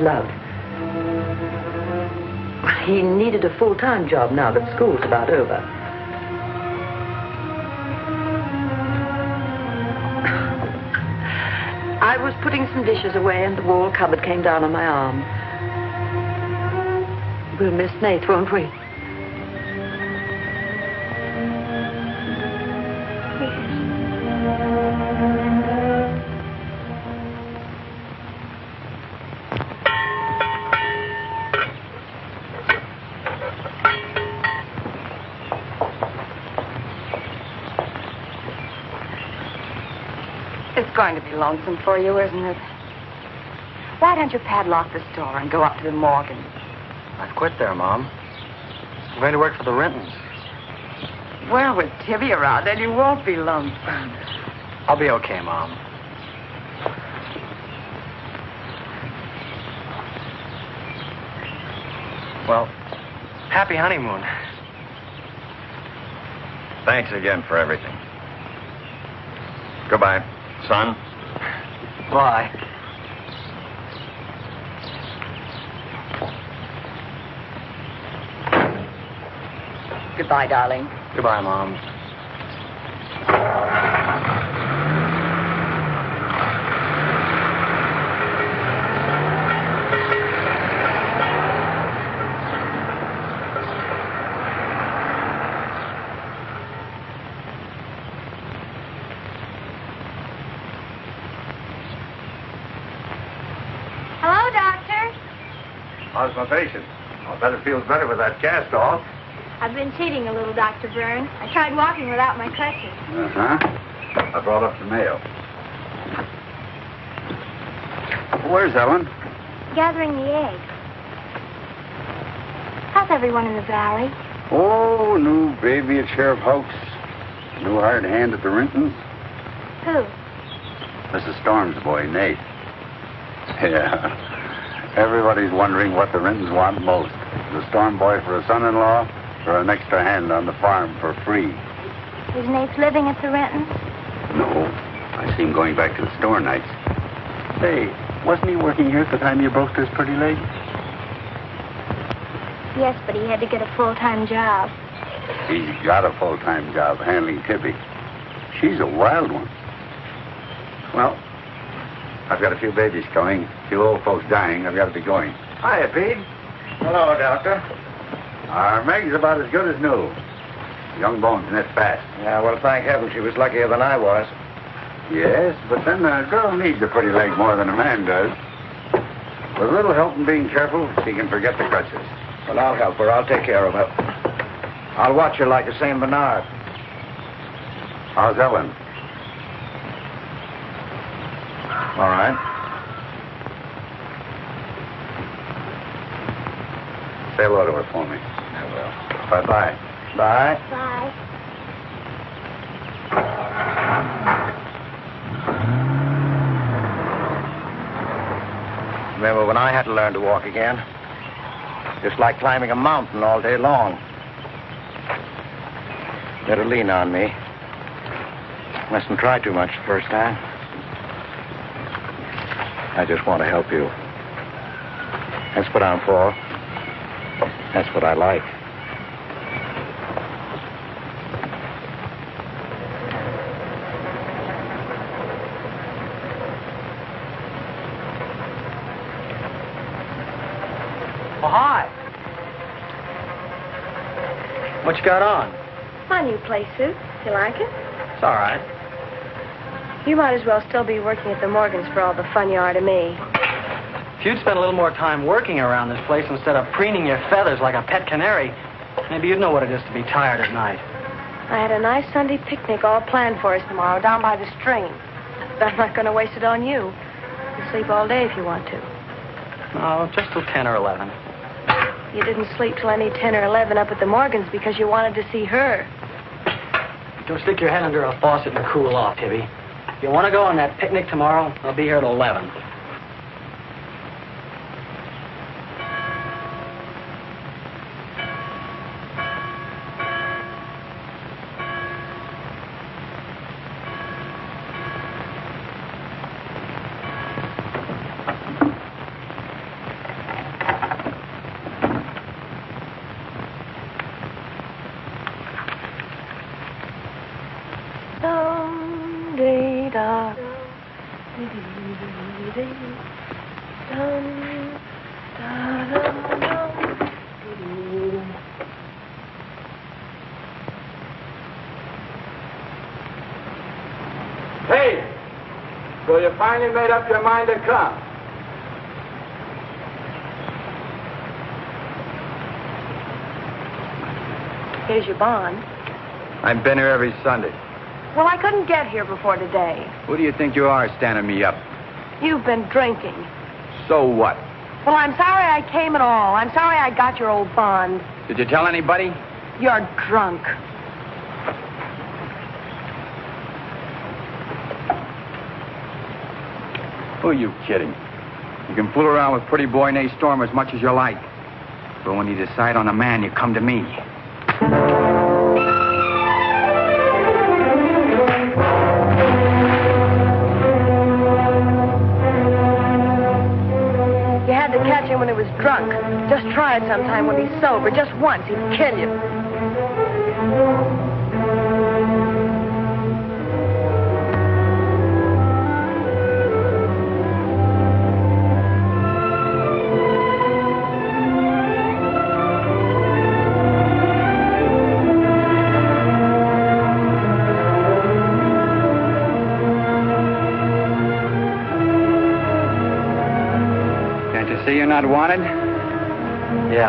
Love. He needed a full-time job now that school's about over. I was putting some dishes away and the wall cupboard came down on my arm. We'll miss Nate, won't we? Lonesome for you, isn't it? Why don't you padlock the store and go up to the Morgan? I've quit there, Mom. I'm going to work for the Rentons. Well, with Tibby around, then you won't be lonesome. I'll be okay, Mom. Well, happy honeymoon. Thanks again for everything. Goodbye, son. Bye. Goodbye, darling. Goodbye, Mom. Patient? I'll bet it feels better with that cast off. I've been cheating a little, Dr. Byrne. I tried walking without my crutches. Uh-huh. I brought up the mail. Where's Ellen? Gathering the eggs. How's everyone in the valley? Oh, new baby at Sheriff House. New hired hand at the Rentons. Who? Mrs. Storm's boy, Nate. Yeah. Everybody's wondering what the Rentons want most. The Storm boy for a son-in-law or an extra hand on the farm for free. Is Nate living at the Rentons? No. I see him going back to the store nights. Say, wasn't he working here at the time you broke this pretty leg? Yes, but he had to get a full-time job. He's got a full-time job handling Tibby. She's a wild one. Well, I've got a few babies coming, a few old folks dying. I've got to be going. Hiya, Pete. Hello, Doctor. Our Meg's about as good as new. Young bones knit fast. Yeah, well, thank heaven she was luckier than I was. Yes, but then a girl needs a pretty leg more than a man does. With a little help and being careful, she can forget the crutches. Well, I'll help her. I'll take care of her. I'll watch her like a St. Bernard. How's Ellen? All right. Say hello to her for me. I will. Bye-bye. Bye. Bye. Remember when I had to learn to walk again? Just like climbing a mountain all day long. Better lean on me. Mustn't try too much the first time. I just want to help you. That's what I'm for. That's what I like. Oh, hi. What you got on? My new play suit. You like it? It's all right. You might as well still be working at the Morgans for all the fun you are to me. If you'd spent a little more time working around this place instead of preening your feathers like a pet canary, maybe you'd know what it is to be tired at night. I had a nice Sunday picnic all planned for us tomorrow down by the stream. But I'm not going to waste it on you. You sleep all day if you want to. Oh, just till 10 or 11. You didn't sleep till any 10 or 11 up at the Morgans because you wanted to see her. Don't stick your head under a faucet and cool off, Tibby. If you want to go on that picnic tomorrow, I'll be here at 11. Finally made up your mind to come? Here's your bond. I've been here every Sunday. Well, I couldn't get here before today. Who do you think you are standing me up? You've been drinking. So what? Well, I'm sorry I came at all. I'm sorry I got your old bond. Did you tell anybody? You're drunk. Who are you kidding? You can fool around with pretty boy Nate Storm as much as you like. But when you decide on a man, you come to me. You had to catch him when he was drunk. Just try it sometime when he's sober. Just once. He'd kill you.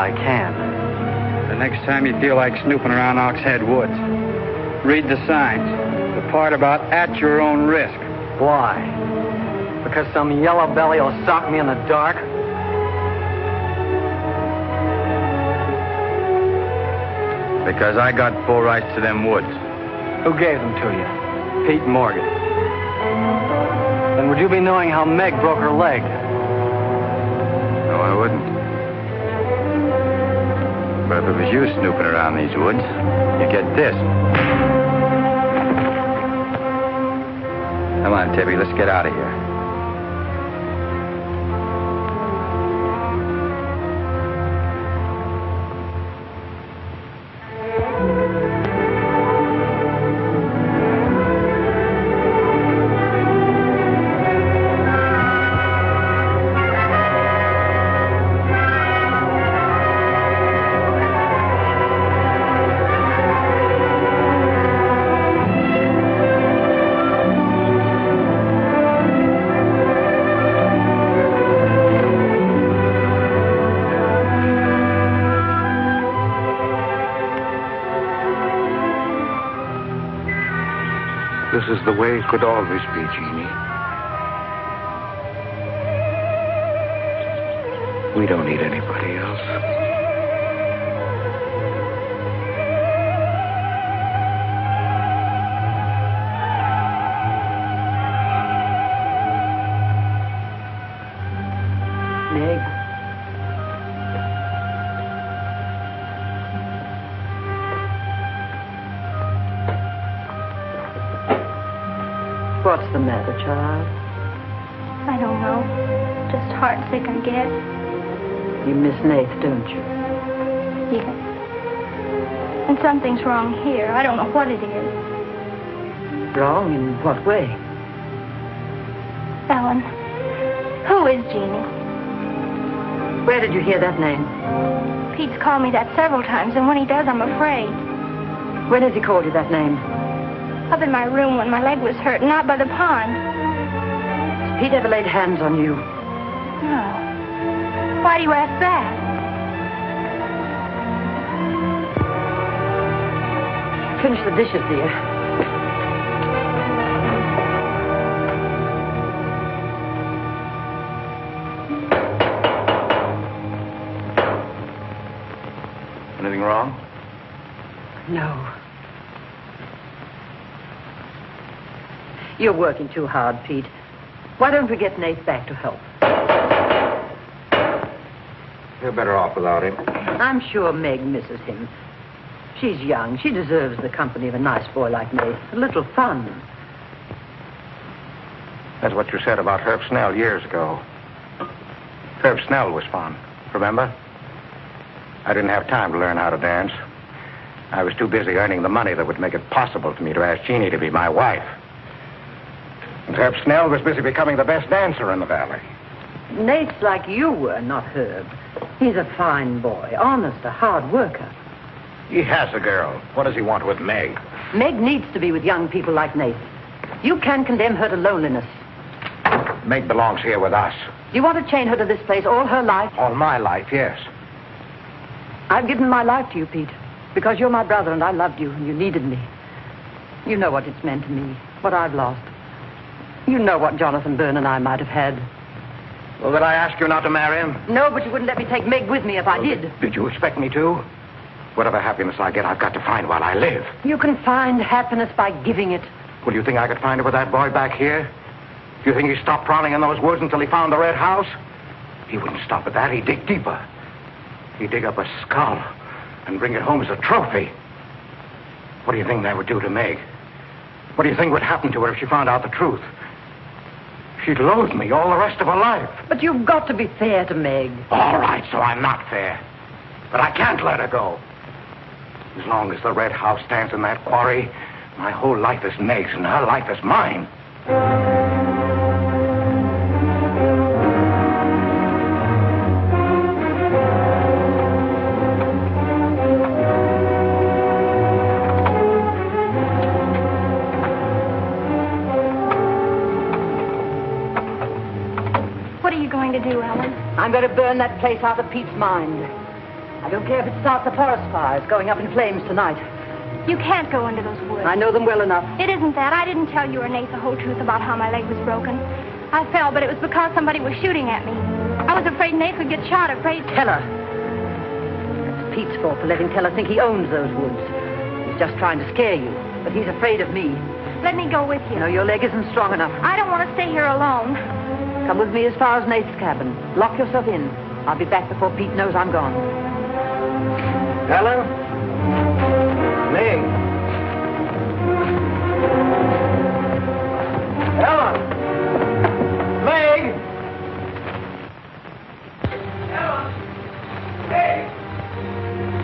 I can. The next time you feel like snooping around Oxhead Woods, read the signs. The part about at your own risk. Why? Because some yellow belly will sock me in the dark? Because I got full rights to them woods. Who gave them to you? Pete Morgan. Then would you be knowing how Meg broke her leg? It was you snooping around these woods, you get this. Come on, Tibby, let's get out of here. Way could always be, Jeannie. We don't need anybody The matter, child? I don't know. Just heartsick, I guess. You miss Nath, don't you? Yes. And something's wrong here. I don't know what it is. Wrong in what way? Ellen, who is Jeannie? Where did you hear that name? Pete's called me that several times, and when he does, I'm afraid. When has he called you that name? Up in my room when my leg was hurt, not by the pond. Has Pete ever laid hands on you? No. Why do you ask that? Finish the dishes, dear. You're working too hard, Pete. Why don't we get Nate back to help? You're better off without him. I'm sure Meg misses him. She's young. She deserves the company of a nice boy like me. A little fun. That's what you said about Herb Snell years ago. Herb Snell was fun, remember? I didn't have time to learn how to dance. I was too busy earning the money that would make it possible for me to ask Jeannie to be my wife. Herb Snell was busy becoming the best dancer in the valley. Nate's like you were, not Herb. He's a fine boy, honest, a hard worker. He has a girl. What does he want with Meg? Meg needs to be with young people like Nate. You can't condemn her to loneliness. Meg belongs here with us. Do you want to chain her to this place all her life? All my life, yes. I've given my life to you, Pete, because you're my brother and I loved you and you needed me. You know what it's meant to me, what I've lost. You know what Jonathan Byrne and I might have had. Well, did I ask you not to marry him? No, but you wouldn't let me take Meg with me if I did. Did you expect me to? Whatever happiness I get, I've got to find while I live. You can find happiness by giving it. Well, do you think I could find it with that boy back here? Do you think he stopped prowling in those woods until he found the red house? He wouldn't stop at that. He'd dig deeper. He'd dig up a skull and bring it home as a trophy. What do you think that would do to Meg? What do you think would happen to her if she found out the truth? She'd loathe me all the rest of her life. But you've got to be fair to Meg. All right, so I'm not fair. But I can't let her go. As long as the red house stands in that quarry, my whole life is Meg's and her life is mine. I'm going to burn that place out of Pete's mind. I don't care if it starts a forest fire. It's going up in flames tonight. You can't go into those woods. I know them well enough. It isn't that. I didn't tell you or Nate the whole truth about how my leg was broken. I fell, but it was because somebody was shooting at me. I was afraid Nate would get shot, afraid... Tell her. That's Pete's fault for letting Teller think he owns those woods. He's just trying to scare you, but he's afraid of me. Let me go with you. No, your leg isn't strong enough. I don't want to stay here alone. Come with me as far as Nate's cabin. Lock yourself in. I'll be back before Pete knows I'm gone. Ellen? Meg? Ellen? Meg?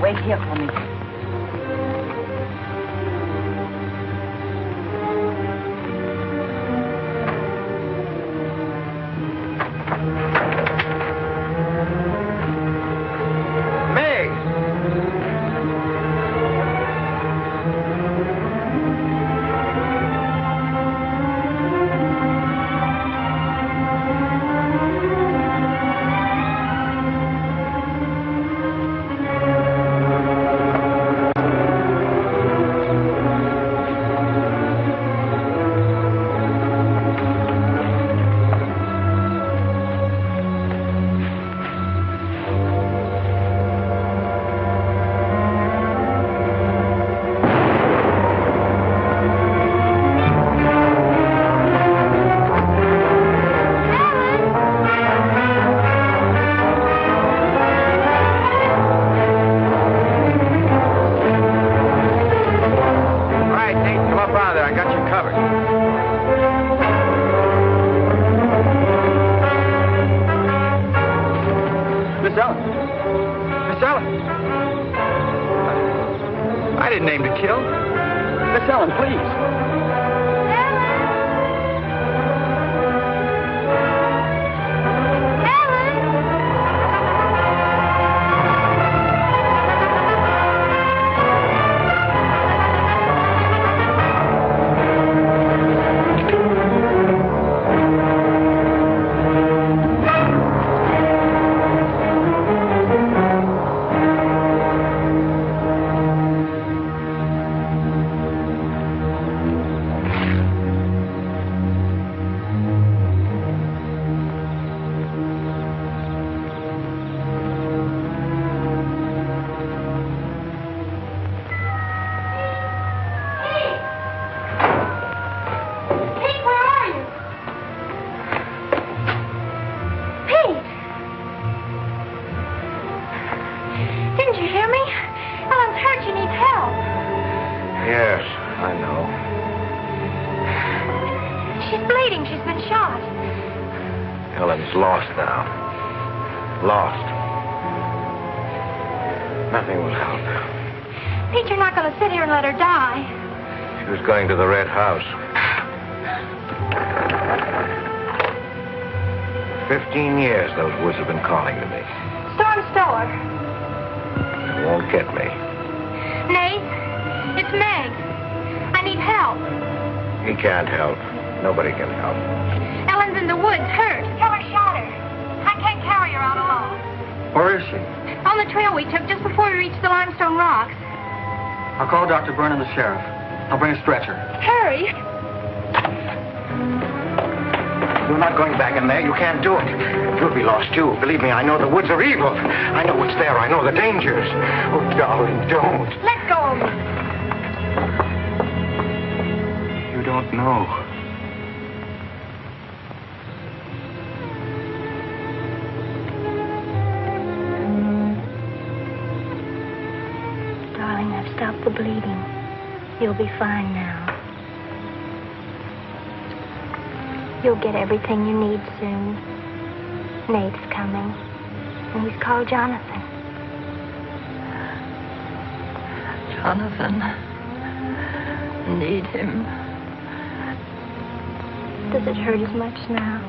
Wait here for me. I know the dangers. Oh, darling, don't. Let go of me. You don't know. Darling, I've stopped the bleeding. You'll be fine now. You'll get everything you need soon. Nate's coming. And he's called Jonathan. Jonathan. Need him. Does it hurt as much now?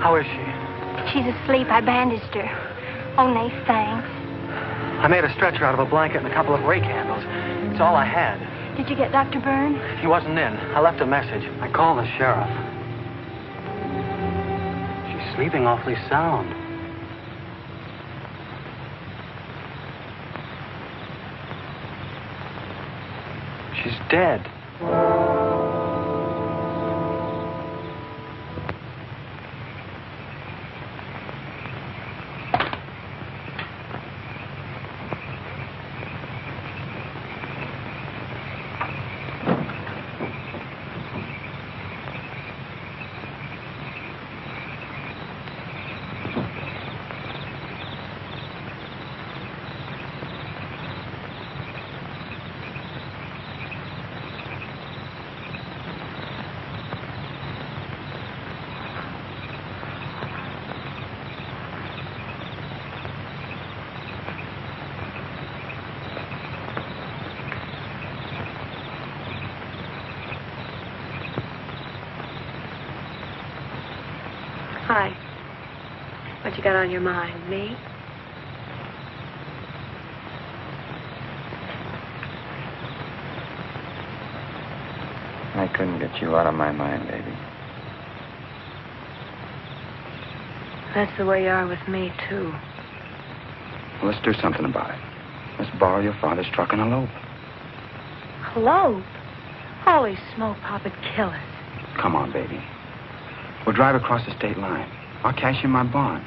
How is she? She's asleep. I bandaged her. Oh, Nate, thanks. I made a stretcher out of a blanket and a couple of rake handles. It's all I had. Did you get Dr. Byrne? He wasn't in. I left a message. I called the sheriff. She's sleeping awfully sound. She's dead. Hi. What you got on your mind? Me? I couldn't get you out of my mind, baby. That's the way you are with me, too. Well, let's do something about it. Let's borrow your father's truck and elope. Hello? Holy smoke, Papa, kill us. Come on, baby. We'll drive across the state line. I'll cash in my bond.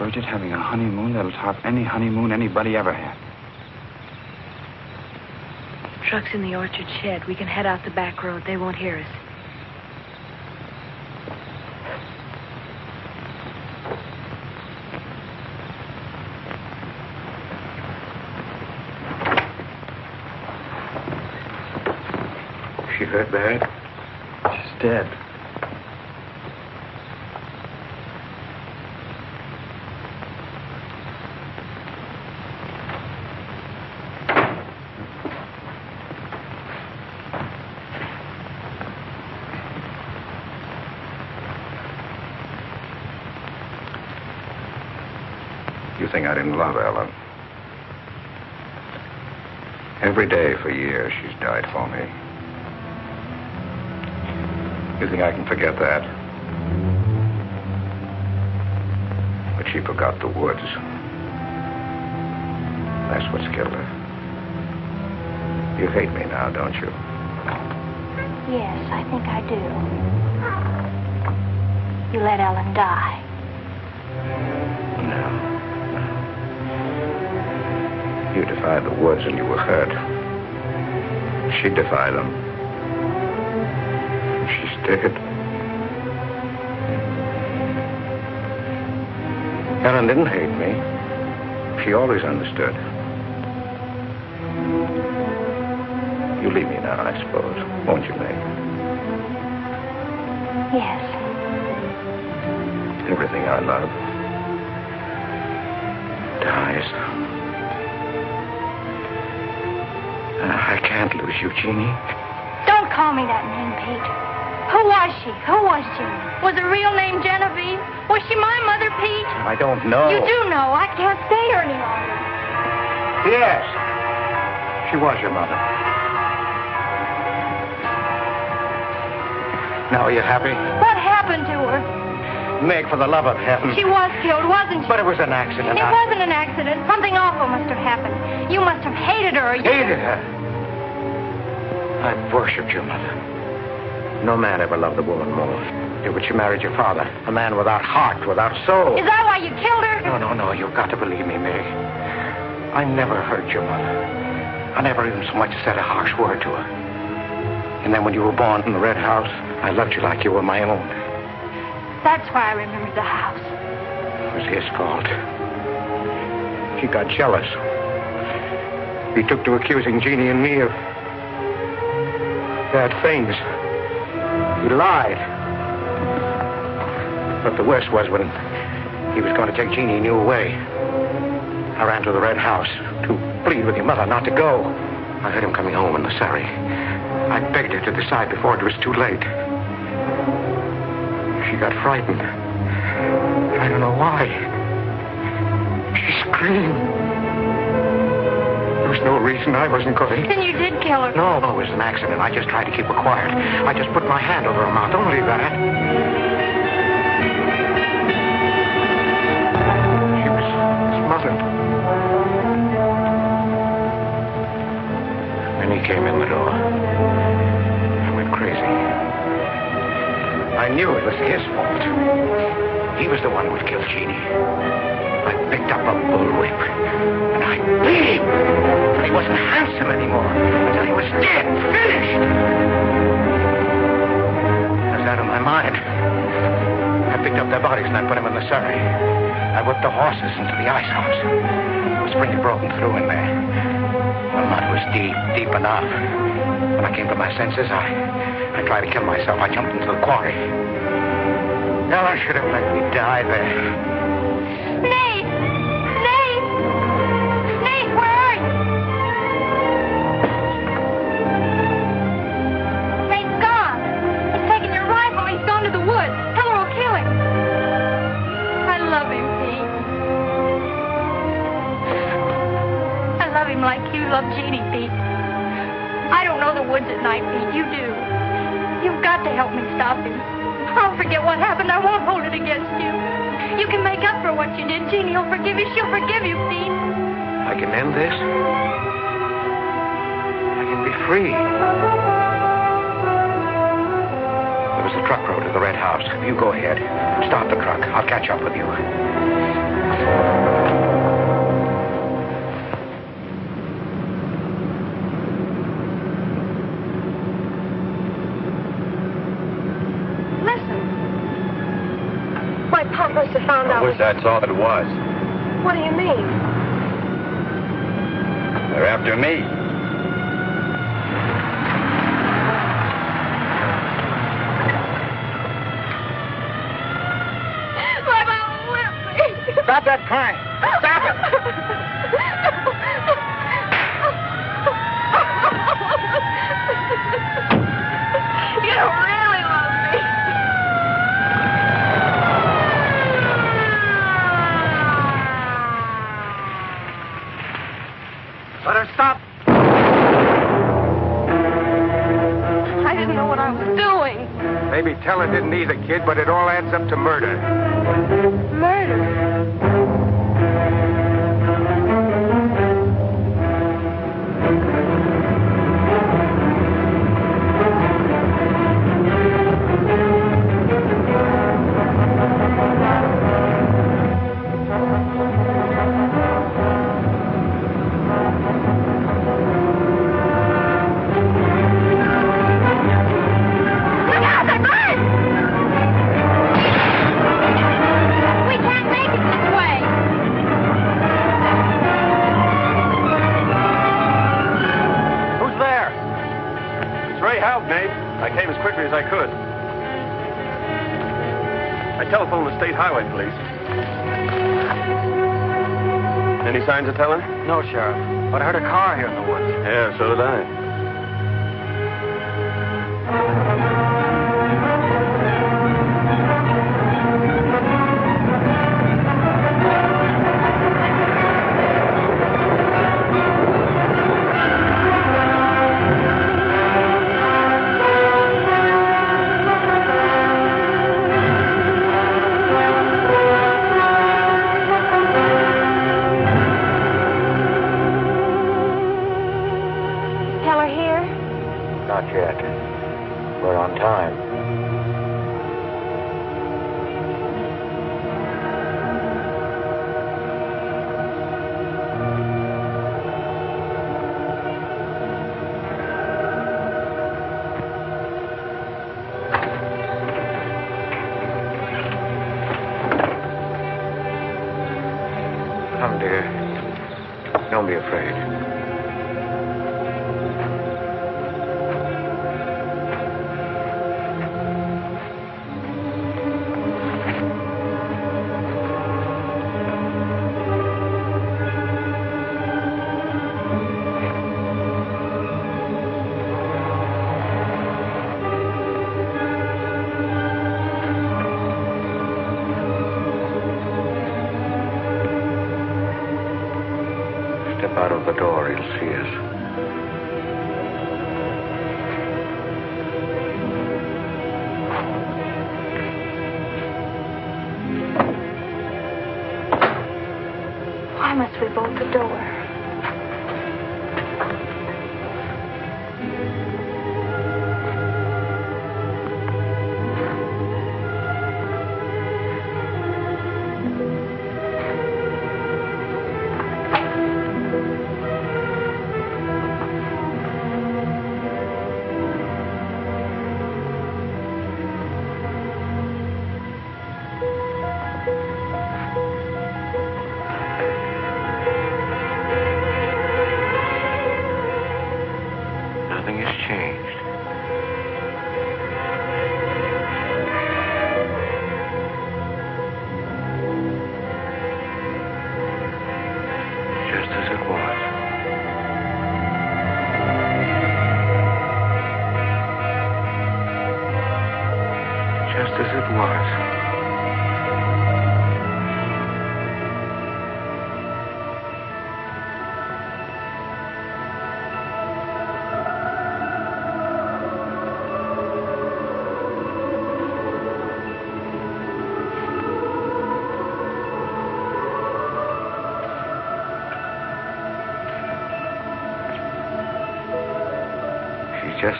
We'll splurge it having a honeymoon that'll top any honeymoon anybody ever had. Truck's in the orchard shed. We can head out the back road. They won't hear us. She hurt bad? She's dead. You think I didn't love Ellen? Every day for years she's died for me. You think I can forget that? But she forgot the woods. That's what's killed her. You hate me now, don't you? Yes, I think I do. You let Ellen die. You defied the words and you were hurt. She defied them. She's dead. Ellen didn't hate me. She always understood. You leave me now, I suppose, won't you, Meg? Yes. Everything I love dies. Uh, I can't lose you, Jeannie. Don't call me that name, Pete. Who was she? Who was Jean? Was her real name Genevieve? Was she my mother, Pete? I don't know. You do know. I can't stay here any longer. Yes. She was your mother. Now, are you happy? What happened to her? Meg, for the love of heaven. She was killed, wasn't she? But it was an accident. It I wasn't an accident. Something awful must have happened. You must have hated her. or You... hated her. I've worshipped your mother. No man ever loved a woman more. Yeah, but you married your father, a man without heart, without soul. Is that why you killed her? No, no, no. You've got to believe me, Meg. I never hurt your mother. I never even so much as said a harsh word to her. And then when you were born in the Red House, I loved you like you were my own. That's why I remembered the house. It was his fault. He got jealous. He took to accusing Jeannie and me of bad things. He lied. But the worst was when he was going to take Jeannie you away. I ran to the Red House to plead with your mother not to go. I heard him coming home in the surrey. I begged her to decide before it was too late. She got frightened. I don't know why. She screamed. Was no reason I wasn't going. Then you did kill her. No, no, it was an accident. I just tried to keep her quiet. I just put my hand over her mouth. Don't Only that. She was smothered. Then he came in the door. I went crazy. I knew it was his fault. He was the one who would kill Jeannie. I picked up a bullwhip and I beat him. But he wasn't handsome anymore until he was dead, finished. I was out of my mind. I picked up their bodies and I put them in the surrey. I whipped the horses into the ice house. The spring had broken through in there. The mud was deep, deep enough. When I came to my senses, I, I tried to kill myself. I jumped into the quarry. Ellen should have let me die there. Nath! Forget what happened. I won't hold it against you. You can make up for what you did. Jeannie will forgive you. She'll forgive you, Pete. I can end this. I can be free. There was a truck road to the Red House. You go ahead. Stop the truck. I'll catch up with you. Have found I out. wish that's all it was. What do you mean? They're after me. My mom whipped me. Stop that crying. Kid, but it all adds up to murder. Murder. Sheriff. But I heard a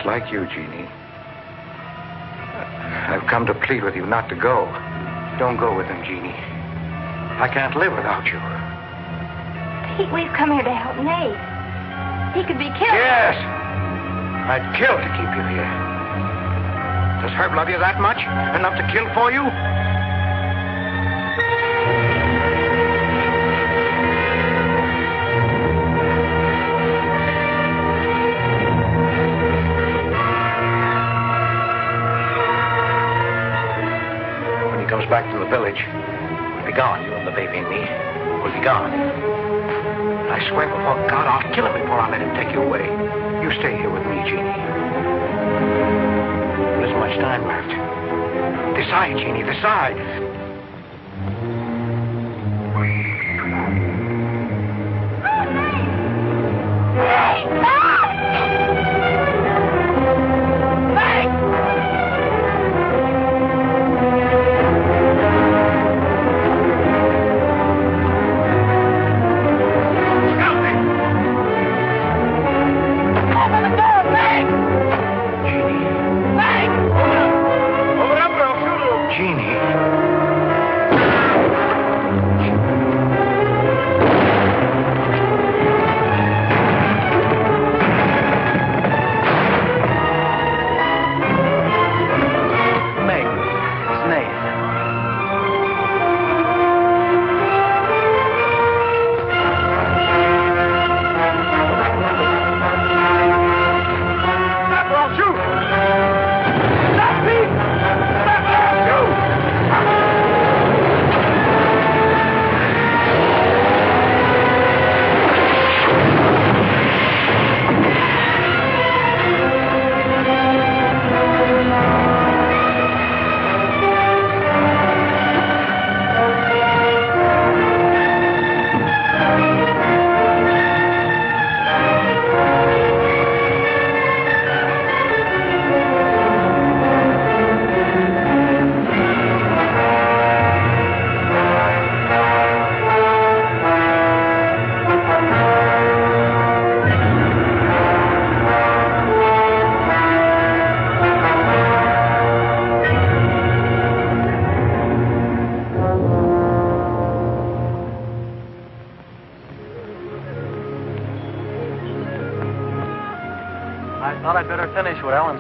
just like you, Jeannie. I've come to plead with you not to go. Don't go with him, Jeannie. I can't live without you. Pete, we've come here to help Nath. He could be killed. Yes! I'd kill to keep you here. Does Herb love you that much? Enough to kill for you? The village, we'll be gone. You and the baby and me. We'll be gone. I swear before God, I'll kill him before I let him take you away. You stay here with me, Jeannie. There isn't much time left. Decide, Jeannie, decide.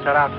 Finish